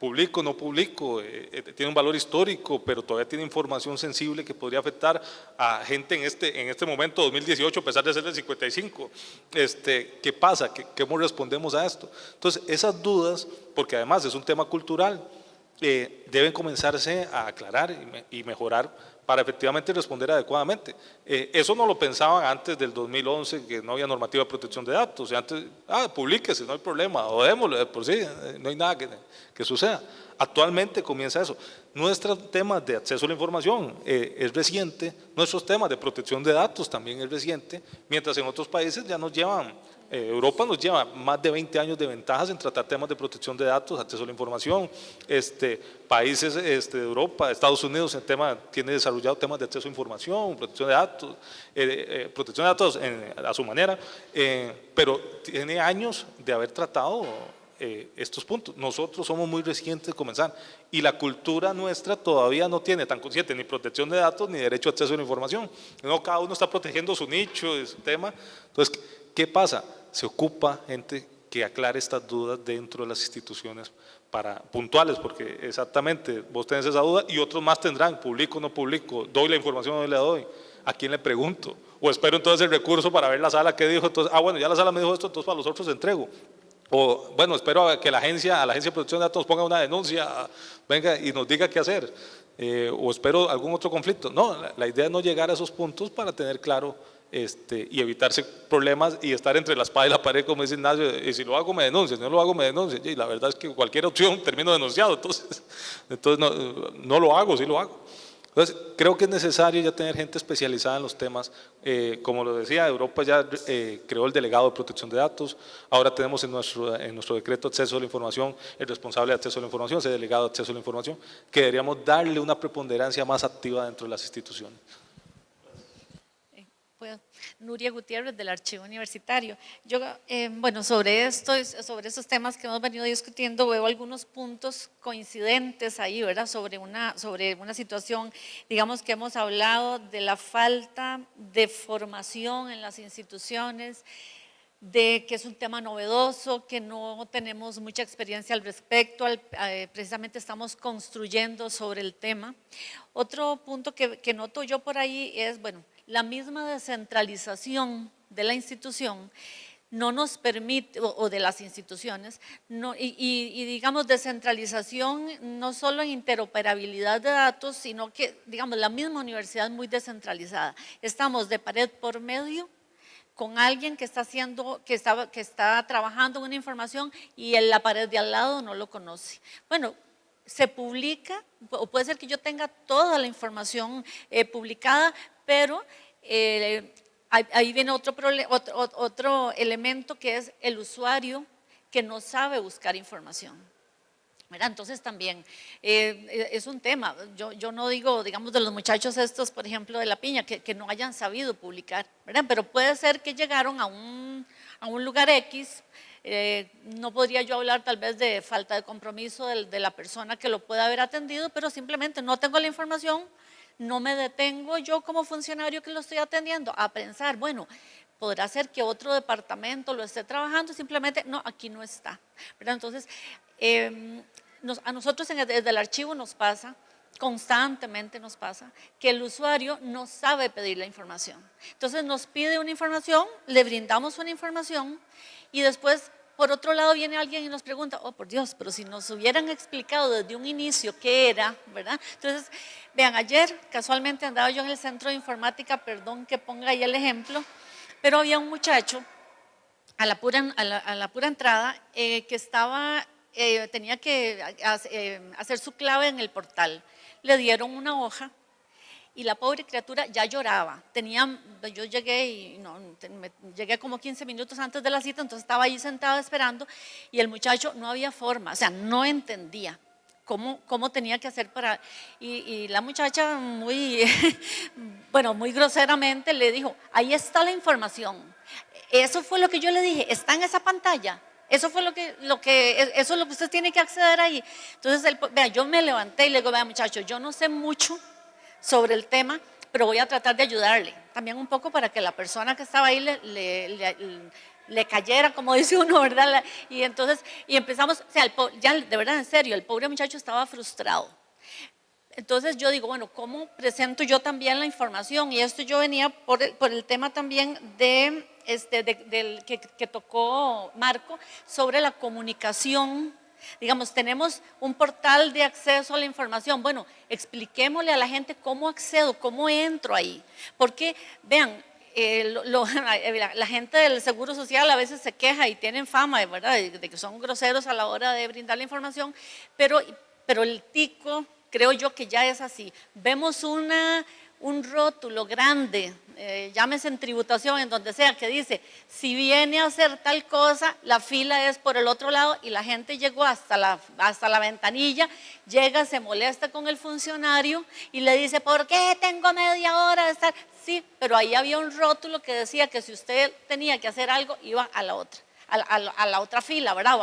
¿Publico, no publico? Eh, eh, tiene un valor histórico, pero todavía tiene información sensible que podría afectar a gente en este, en este momento, 2018, a pesar de ser del 55. Este, ¿Qué pasa? ¿Cómo respondemos a esto? Entonces, esas dudas, porque además es un tema cultural, eh, deben comenzarse a aclarar y mejorar para efectivamente responder adecuadamente. Eh, eso no lo pensaban antes del 2011, que no había normativa de protección de datos. Y antes, ah, publíquese, no hay problema, o démoslo, por sí, eh, no hay nada que, suceda. Actualmente comienza eso. Nuestro tema de acceso a la información eh, es reciente, nuestros temas de protección de datos también es reciente, mientras en otros países ya nos llevan eh, Europa nos lleva más de 20 años de ventajas en tratar temas de protección de datos, acceso a la información. Este, países este, de Europa, Estados Unidos, el tema, tiene desarrollado temas de acceso a información, protección de datos, eh, eh, protección de datos a su manera, pero tiene años de haber tratado estos puntos. Nosotros somos muy recientes de comenzar y la cultura nuestra todavía no tiene tan consciente ni protección de datos ni derecho a acceso a la información. No, cada uno está protegiendo su nicho, su tema. Entonces, ¿qué pasa? Se ocupa gente que aclare estas dudas dentro de las instituciones para puntuales, porque exactamente vos tenés esa duda y otros más tendrán, publico o no publico, doy la información o no le doy, a quién le pregunto, o espero entonces el recurso para ver la sala que dijo, entonces, ah bueno, ya la sala me dijo esto, entonces para los otros entrego. O bueno, espero que la agencia, a la agencia de protección de datos ponga una denuncia, venga y nos diga qué hacer. Eh, o espero algún otro conflicto. No, la idea es no llegar a esos puntos para tener claro este, y evitarse problemas y estar entre la espada y la pared, como dice Ignacio, y si lo hago me denuncia, si no lo hago me denuncia, y la verdad es que cualquier opción *laughs* termino denunciado, entonces, *laughs* entonces no, no lo hago, sí lo hago. Entonces, creo que es necesario ya tener gente especializada en los temas. Eh, como lo decía, Europa ya eh, creó el delegado de protección de datos. Ahora tenemos en nuestro, en nuestro decreto de acceso a la información, el responsable de acceso a la información, ese delegado de acceso a la información, que deberíamos darle una preponderancia más activa dentro de las instituciones. Nuria Gutiérrez del Archivo Universitario. Yo, eh, bueno, sobre esto, sobre esos temas que hemos venido discutiendo, veo algunos puntos coincidentes ahí, ¿verdad? Sobre una, situación, digamos que hemos hablado de la falta de formación en las instituciones, de que es un tema novedoso, que no tenemos mucha experiencia al respecto, eh, precisamente estamos construyendo sobre el tema. Otro punto que noto yo por ahí es, bueno, la misma descentralización de la institución no nos permite, o, de las instituciones, y, digamos descentralización no solo en interoperabilidad de datos, sino que digamos la misma universidad muy descentralizada. Estamos de pared por medio con alguien que está haciendo, que está, que está trabajando una información y en la pared de al lado no lo conoce. Bueno, se publica, o puede ser que yo tenga toda la información eh, publicada, pero eh, ahí viene otro, otro, otro elemento que es el usuario que no sabe buscar información. Entonces también eh, es un tema, yo, yo, no digo, digamos, de los muchachos estos, por ejemplo, de la piña, que, que no hayan sabido publicar, ¿verdad? pero puede ser que llegaron a un, a un lugar X, eh, no podría yo hablar tal vez de falta de compromiso de, de, la persona que lo pueda haber atendido, pero simplemente no tengo la información, no me detengo yo como funcionario que lo estoy atendiendo a pensar, bueno, podrá ser que otro departamento lo esté trabajando, simplemente, no, aquí no está. Entonces, em, a nosotros desde el archivo nos pasa, constantemente nos pasa, que el usuario no sabe pedir la información. Entonces nos pide una información, le brindamos una información y después por otro lado viene alguien y nos pregunta, oh por Dios, pero si nos hubieran explicado desde un inicio qué era, ¿verdad? Entonces, vean, ayer casualmente andaba yo en el centro de informática, perdón que ponga ahí el ejemplo, pero había un muchacho a la pura, a la, pura entrada eh, que estaba, eh, tenía que eh, hacer su clave en el portal. Le dieron una hoja y la pobre criatura ya lloraba. Tenía, yo llegué y no, llegué como 15 minutos antes de la cita, entonces estaba ahí sentada esperando y el muchacho no había forma, o sea, no entendía. Cómo, cómo, tenía que hacer para... Y, y, la muchacha muy, *laughs* bueno, muy groseramente le dijo, ahí está la información. Eso fue lo que yo le dije, está en esa pantalla. Eso fue lo que, lo que, eso es lo que usted tiene que acceder ahí. Entonces, vea, yo me levanté y le digo, vea muchacho, yo no sé mucho sobre el tema, pero voy a tratar de ayudarle. También un poco para que la persona que estaba ahí le, le, le, cayera, como *laughs* dice uno, ¿verdad? Y entonces, y empezamos, o sea, ya de verdad, en serio, el pobre muchacho estaba frustrado. Entonces yo digo, bueno, ¿cómo presento yo también la información? Y esto yo venía por el, por el tema también de este, del que, que tocó Marco sobre la comunicación Digamos, tenemos un portal de acceso a la información. Bueno, expliquémosle a la gente cómo accedo, cómo entro ahí. Porque, vean, eh, *laughs* la, gente del Seguro Social a veces se queja y tienen fama, ¿verdad?, de, que son groseros a la hora de brindar la información, pero, pero el tico, creo yo que ya es así. Vemos una, un rótulo grande eh, llámese en tributación, en donde sea, que dice, si viene a hacer tal cosa, la fila es por el otro lado y la gente llegó hasta la, hasta la ventanilla, llega, se molesta con el funcionario y le dice, ¿por qué tengo media hora de estar? Sí, pero ahí había un rótulo que decía que si usted tenía que hacer algo, iba a la otra. A, la otra fila, ¿verdad?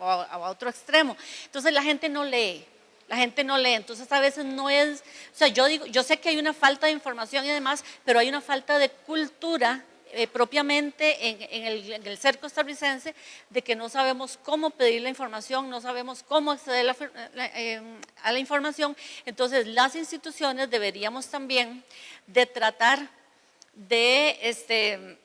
O a otro extremo. Entonces la gente no lee. La gente no lee, entonces a veces no es, o sea, yo digo, yo sé que hay una falta de información y demás, pero hay una falta de cultura eh, propiamente en, el, en, el, ser costarricense de que no sabemos cómo pedir la información, no sabemos cómo acceder eh, a la información. Entonces las instituciones deberíamos también de tratar de, este,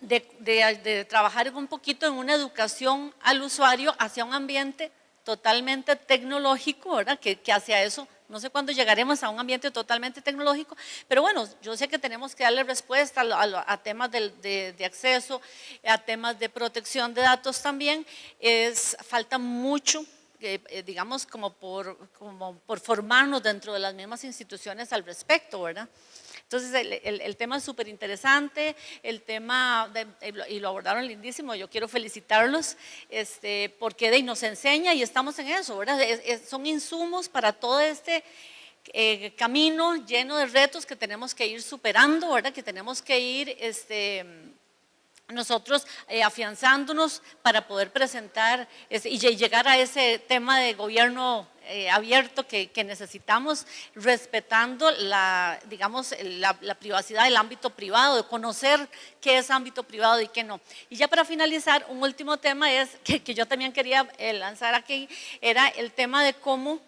de, de trabajar un poquito en una educación al usuario hacia un ambiente totalmente tecnológico, ¿verdad? Que, hacia eso, no sé cuándo llegaremos a un ambiente totalmente tecnológico, pero bueno, yo sé que tenemos que darle respuesta a, temas de, acceso, a temas de protección de datos también, es, falta mucho eh, eh, digamos, como por, como por formarnos dentro de las mismas instituciones al respecto, ¿verdad? Entonces, el, tema es súper interesante, el tema, y lo abordaron lindísimo, yo quiero felicitarlos, este, porque de, nos enseña y estamos en eso, ¿verdad? son insumos para todo este eh, camino lleno de retos que tenemos que ir superando, ¿verdad? Que tenemos que ir, este, nosotros eh, afianzándonos para poder presentar y llegar a ese tema de gobierno eh, abierto que, necesitamos, respetando la, digamos, la, privacidad del ámbito privado, de conocer qué es ámbito privado y qué no. Y ya para finalizar, un último tema es que, yo también quería eh, lanzar aquí, era el tema de cómo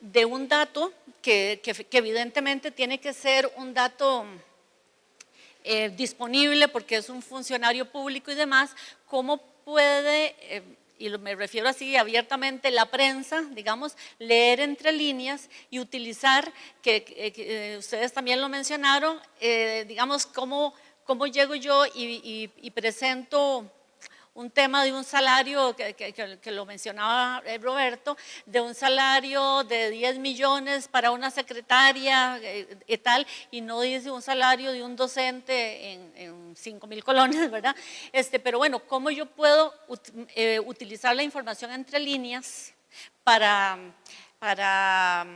de un dato que, que evidentemente tiene que ser un dato eh, disponible porque es un funcionario público y demás, ¿cómo puede, eh, y me refiero así abiertamente, la prensa, digamos, leer entre líneas y utilizar, que, eh, ustedes también lo mencionaron, digamos, cómo, cómo llego yo y presento un tema de un salario, que, lo mencionaba eh, Roberto, de un salario de 10 millones para una secretaria eh, y tal, y no dice un salario de un docente en, en 5 mil colones, *laughs* ¿verdad? Este, pero bueno, ¿cómo yo puedo eh, utilizar la información entre líneas para, para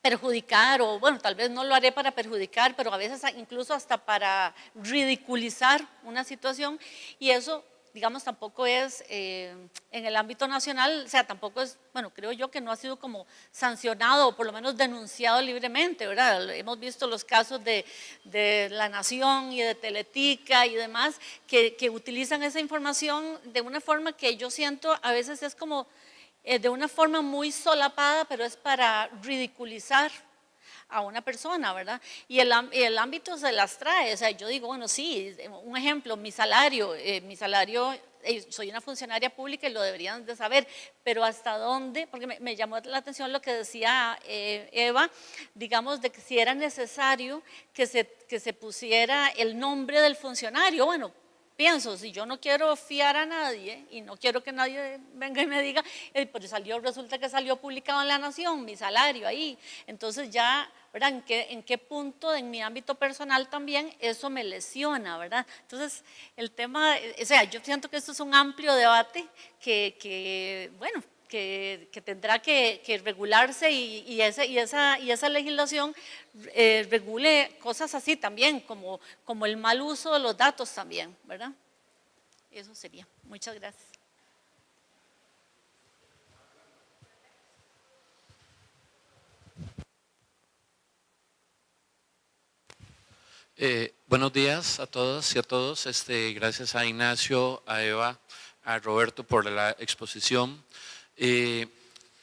perjudicar o bueno, tal vez no lo haré para perjudicar, pero a veces incluso hasta para ridiculizar una situación y eso digamos, tampoco es eh, en el ámbito nacional, o sea, tampoco es, bueno, creo yo que no ha sido como sancionado o por lo menos denunciado libremente, ¿verdad? Hemos visto los casos de, de La Nación y de Teletica y demás que, utilizan esa información de una forma que yo siento a veces es como eh, de una forma muy solapada, pero es para ridiculizar a una persona, ¿verdad? Y el, el, ámbito se las trae, o sea, yo digo, bueno, sí, un ejemplo, mi salario, eh, mi salario, eh, soy una funcionaria pública y lo deberían de saber, pero hasta dónde, porque me, llamó la atención lo que decía eh, Eva, digamos, de que si era necesario que se, que se pusiera el nombre del funcionario, bueno, pienso, si yo no quiero fiar a nadie y no quiero que nadie venga y me diga, eh, pues salió, resulta que salió publicado en La Nación mi salario ahí, entonces ya, ¿verdad? ¿En qué, en qué punto en mi ámbito personal también eso me lesiona, ¿verdad? Entonces, el tema, o sea, yo siento que esto es un amplio debate que, que bueno, que, tendrá que, regularse y, esa, legislación eh, regule cosas así también, como, el mal uso de los datos también, ¿verdad? Eso sería. Muchas gracias. Eh, buenos días a todos y a todos. Este, gracias a Ignacio, a Eva, a Roberto por la exposición. Eh,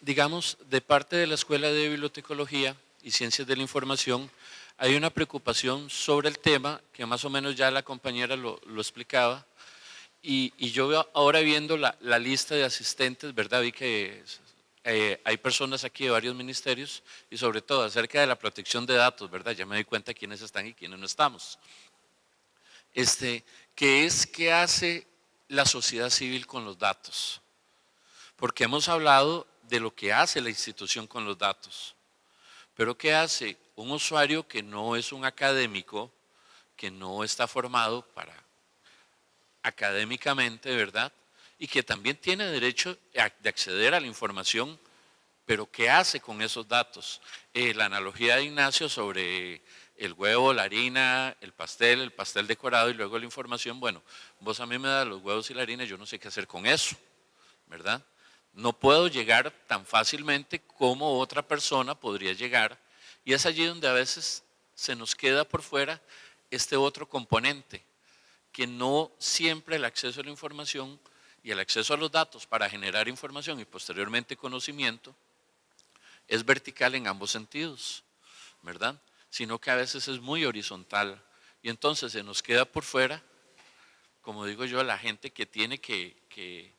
digamos, de parte de la Escuela de Bibliotecología y Ciencias de la Información, hay una preocupación sobre el tema, que más o menos ya la compañera lo, explicaba, y, y, yo ahora viendo la, la, lista de asistentes, ¿verdad? Vi que eh, hay personas aquí de varios ministerios y sobre todo acerca de la protección de datos, ¿verdad? Ya me doy cuenta quiénes están y quiénes no estamos. Este, ¿Qué es que hace la sociedad civil con los datos? Porque hemos hablado de lo que hace la institución con los datos. Pero ¿qué hace un usuario que no es un académico, que no está formado para académicamente, ¿verdad? Y que también tiene derecho de acceder a la información, pero ¿qué hace con esos datos? Eh, la analogía de Ignacio sobre el huevo, la harina, el pastel, el pastel decorado y luego la información, bueno, vos a mí me das los huevos y la harina, yo no sé qué hacer con eso, ¿verdad? No puedo llegar tan fácilmente como otra persona podría llegar y es allí donde a veces se nos queda por fuera este otro componente, que no siempre el acceso a la información y el acceso a los datos para generar información y posteriormente conocimiento es vertical en ambos sentidos, ¿verdad? Sino que a veces es muy horizontal y entonces se nos queda por fuera, como digo yo, la gente que tiene que, que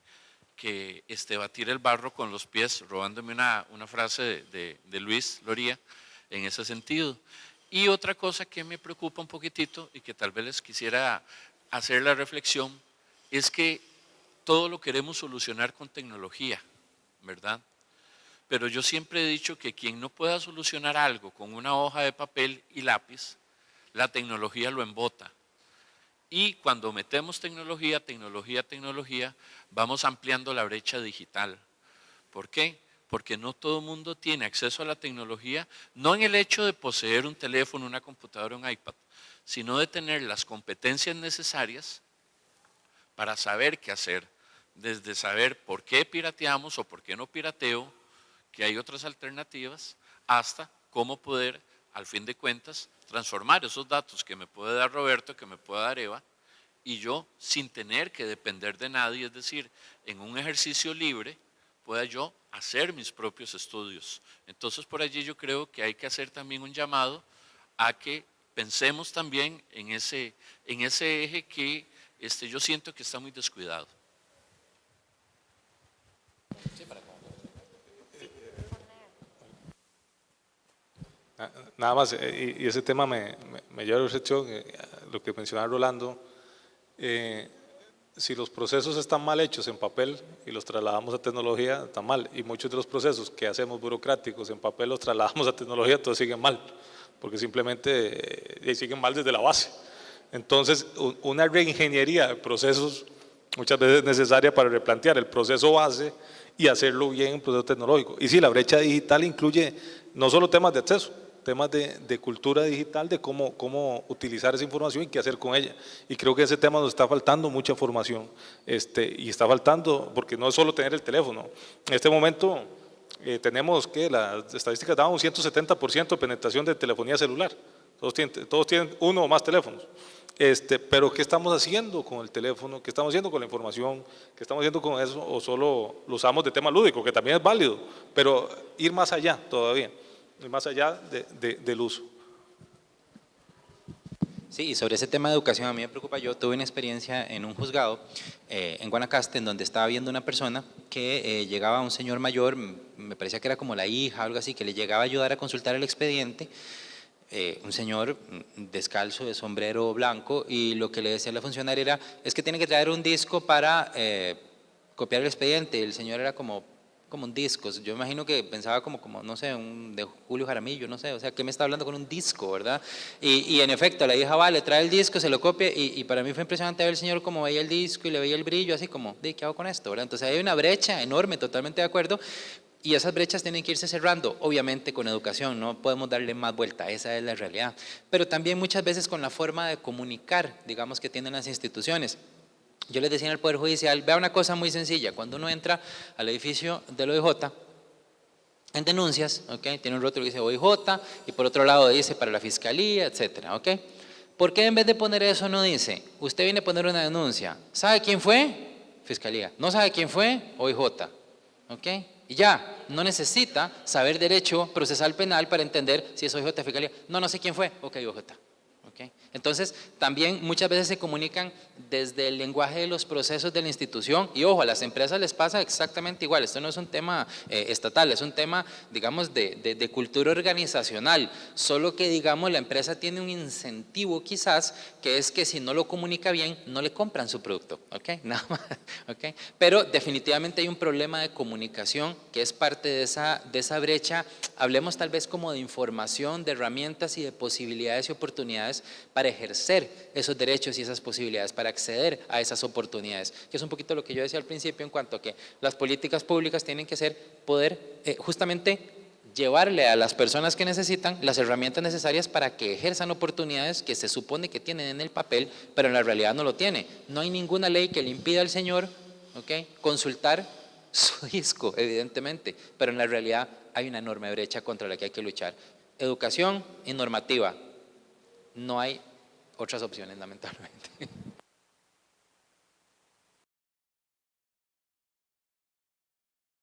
que este, batir el barro con los pies, robándome una, frase de, de, Luis Loría en ese sentido. Y otra cosa que me preocupa un poquitito y que tal vez les quisiera hacer la reflexión es que todo lo queremos solucionar con tecnología, ¿verdad? Pero yo siempre he dicho que quien no pueda solucionar algo con una hoja de papel y lápiz, la tecnología lo embota. Y cuando metemos tecnología, tecnología, tecnología, vamos ampliando la brecha digital. ¿Por qué? Porque no todo mundo tiene acceso a la tecnología, no en el hecho de poseer un teléfono, una computadora, un iPad, sino de tener las competencias necesarias para saber qué hacer, desde saber por qué pirateamos o por qué no pirateo, que hay otras alternativas, hasta cómo poder, al fin de cuentas, transformar esos datos que me puede dar Roberto, que me puede dar Eva, y yo sin tener que depender de nadie, es decir, en un ejercicio libre, pueda yo hacer mis propios estudios. Entonces por allí yo creo que hay que hacer también un llamado a que pensemos también en ese, en ese eje que este, yo siento que está muy descuidado. Nada más, eh, y, ese tema me, me, lleva a reflexión, eh, lo que mencionaba Rolando, eh, si los procesos están mal hechos en papel y los trasladamos a tecnología, está mal. Y muchos de los procesos que hacemos burocráticos en papel los trasladamos a tecnología, todos siguen mal, porque simplemente siguen mal desde la base. Entonces, una reingeniería de procesos muchas veces es necesaria para replantear el proceso base y hacerlo bien en proceso tecnológico. Y sí, la brecha digital incluye no solo temas de acceso, temas de, de, cultura digital, de cómo, cómo utilizar esa información y qué hacer con ella. Y creo que ese tema nos está faltando mucha formación. Este, y está faltando, porque no es solo tener el teléfono. En este momento eh, tenemos que las estadísticas daban un 170% de penetración de telefonía celular. Todos tienen, todos tienen uno o más teléfonos. Este, pero ¿qué estamos haciendo con el teléfono? ¿Qué estamos haciendo con la información? ¿Qué estamos haciendo con eso? ¿O solo lo usamos de tema lúdico, que también es válido? Pero ir más allá todavía más allá de, de, del uso. Sí, y sobre ese tema de educación a mí me preocupa, yo tuve una experiencia en un juzgado eh, en Guanacaste en donde estaba viendo una persona que eh, llegaba un señor mayor, me parecía que era como la hija algo así, que le llegaba a ayudar a consultar el expediente, eh, un señor mm, descalzo de sombrero blanco y lo que le decía la funcionaria era, es que tiene que traer un disco para eh, copiar el expediente. El señor era como, como un disco, yo imagino que pensaba como, como no sé, un, de Julio Jaramillo, no sé, o sea, ¿qué me está hablando con un disco, verdad? Y, y en efecto, la hija va, le trae el disco, se lo copia y, y, para mí fue impresionante ver el señor como veía el disco y le veía el brillo, así como, ¿de qué hago con esto? ¿verdad? Entonces hay una brecha enorme, totalmente de acuerdo, y esas brechas tienen que irse cerrando, obviamente con educación, no podemos darle más vuelta, esa es la realidad. Pero también muchas veces con la forma de comunicar, digamos, que tienen las instituciones. Yo les decía en el Poder Judicial, vea una cosa muy sencilla, cuando uno entra al edificio del OIJ, en denuncias, ¿ok? tiene un rótulo que dice OIJ y por otro lado dice para la Fiscalía, etcétera, ¿ok? ¿Por qué en vez de poner eso no dice, usted viene a poner una denuncia, ¿sabe quién fue? Fiscalía. ¿No sabe quién fue? OIJ, ¿ok? Y ya, no necesita saber derecho procesal penal para entender si es OIJ fiscalía. No, no sé quién fue. Ok, OIJ. Entonces, también muchas veces se comunican desde el lenguaje de los procesos de la institución y ojo, a las empresas les pasa exactamente igual, esto no es un tema eh, estatal, es un tema, digamos, de, cultura organizacional, solo que, digamos, la empresa tiene un incentivo quizás, que es que si no lo comunica bien, no le compran su producto, ¿ok? *laughs* Nada más, ¿ok? Pero definitivamente hay un problema de comunicación que es parte de esa, de esa brecha, hablemos tal vez como de información, de herramientas y de posibilidades y oportunidades para ejercer esos derechos y esas posibilidades, para acceder a esas oportunidades, que es un poquito lo que yo decía al principio en cuanto a que las políticas públicas tienen que ser poder eh, justamente llevarle a las personas que necesitan las herramientas necesarias para que ejerzan oportunidades que se supone que tienen en el papel, pero en la realidad no lo tiene. No hay ninguna ley que le impida al señor ¿okay? consultar *laughs* su disco, evidentemente, pero en la realidad hay una enorme brecha contra la que hay que luchar. Educación y normativa, no hay otras opciones, lamentablemente. *laughs*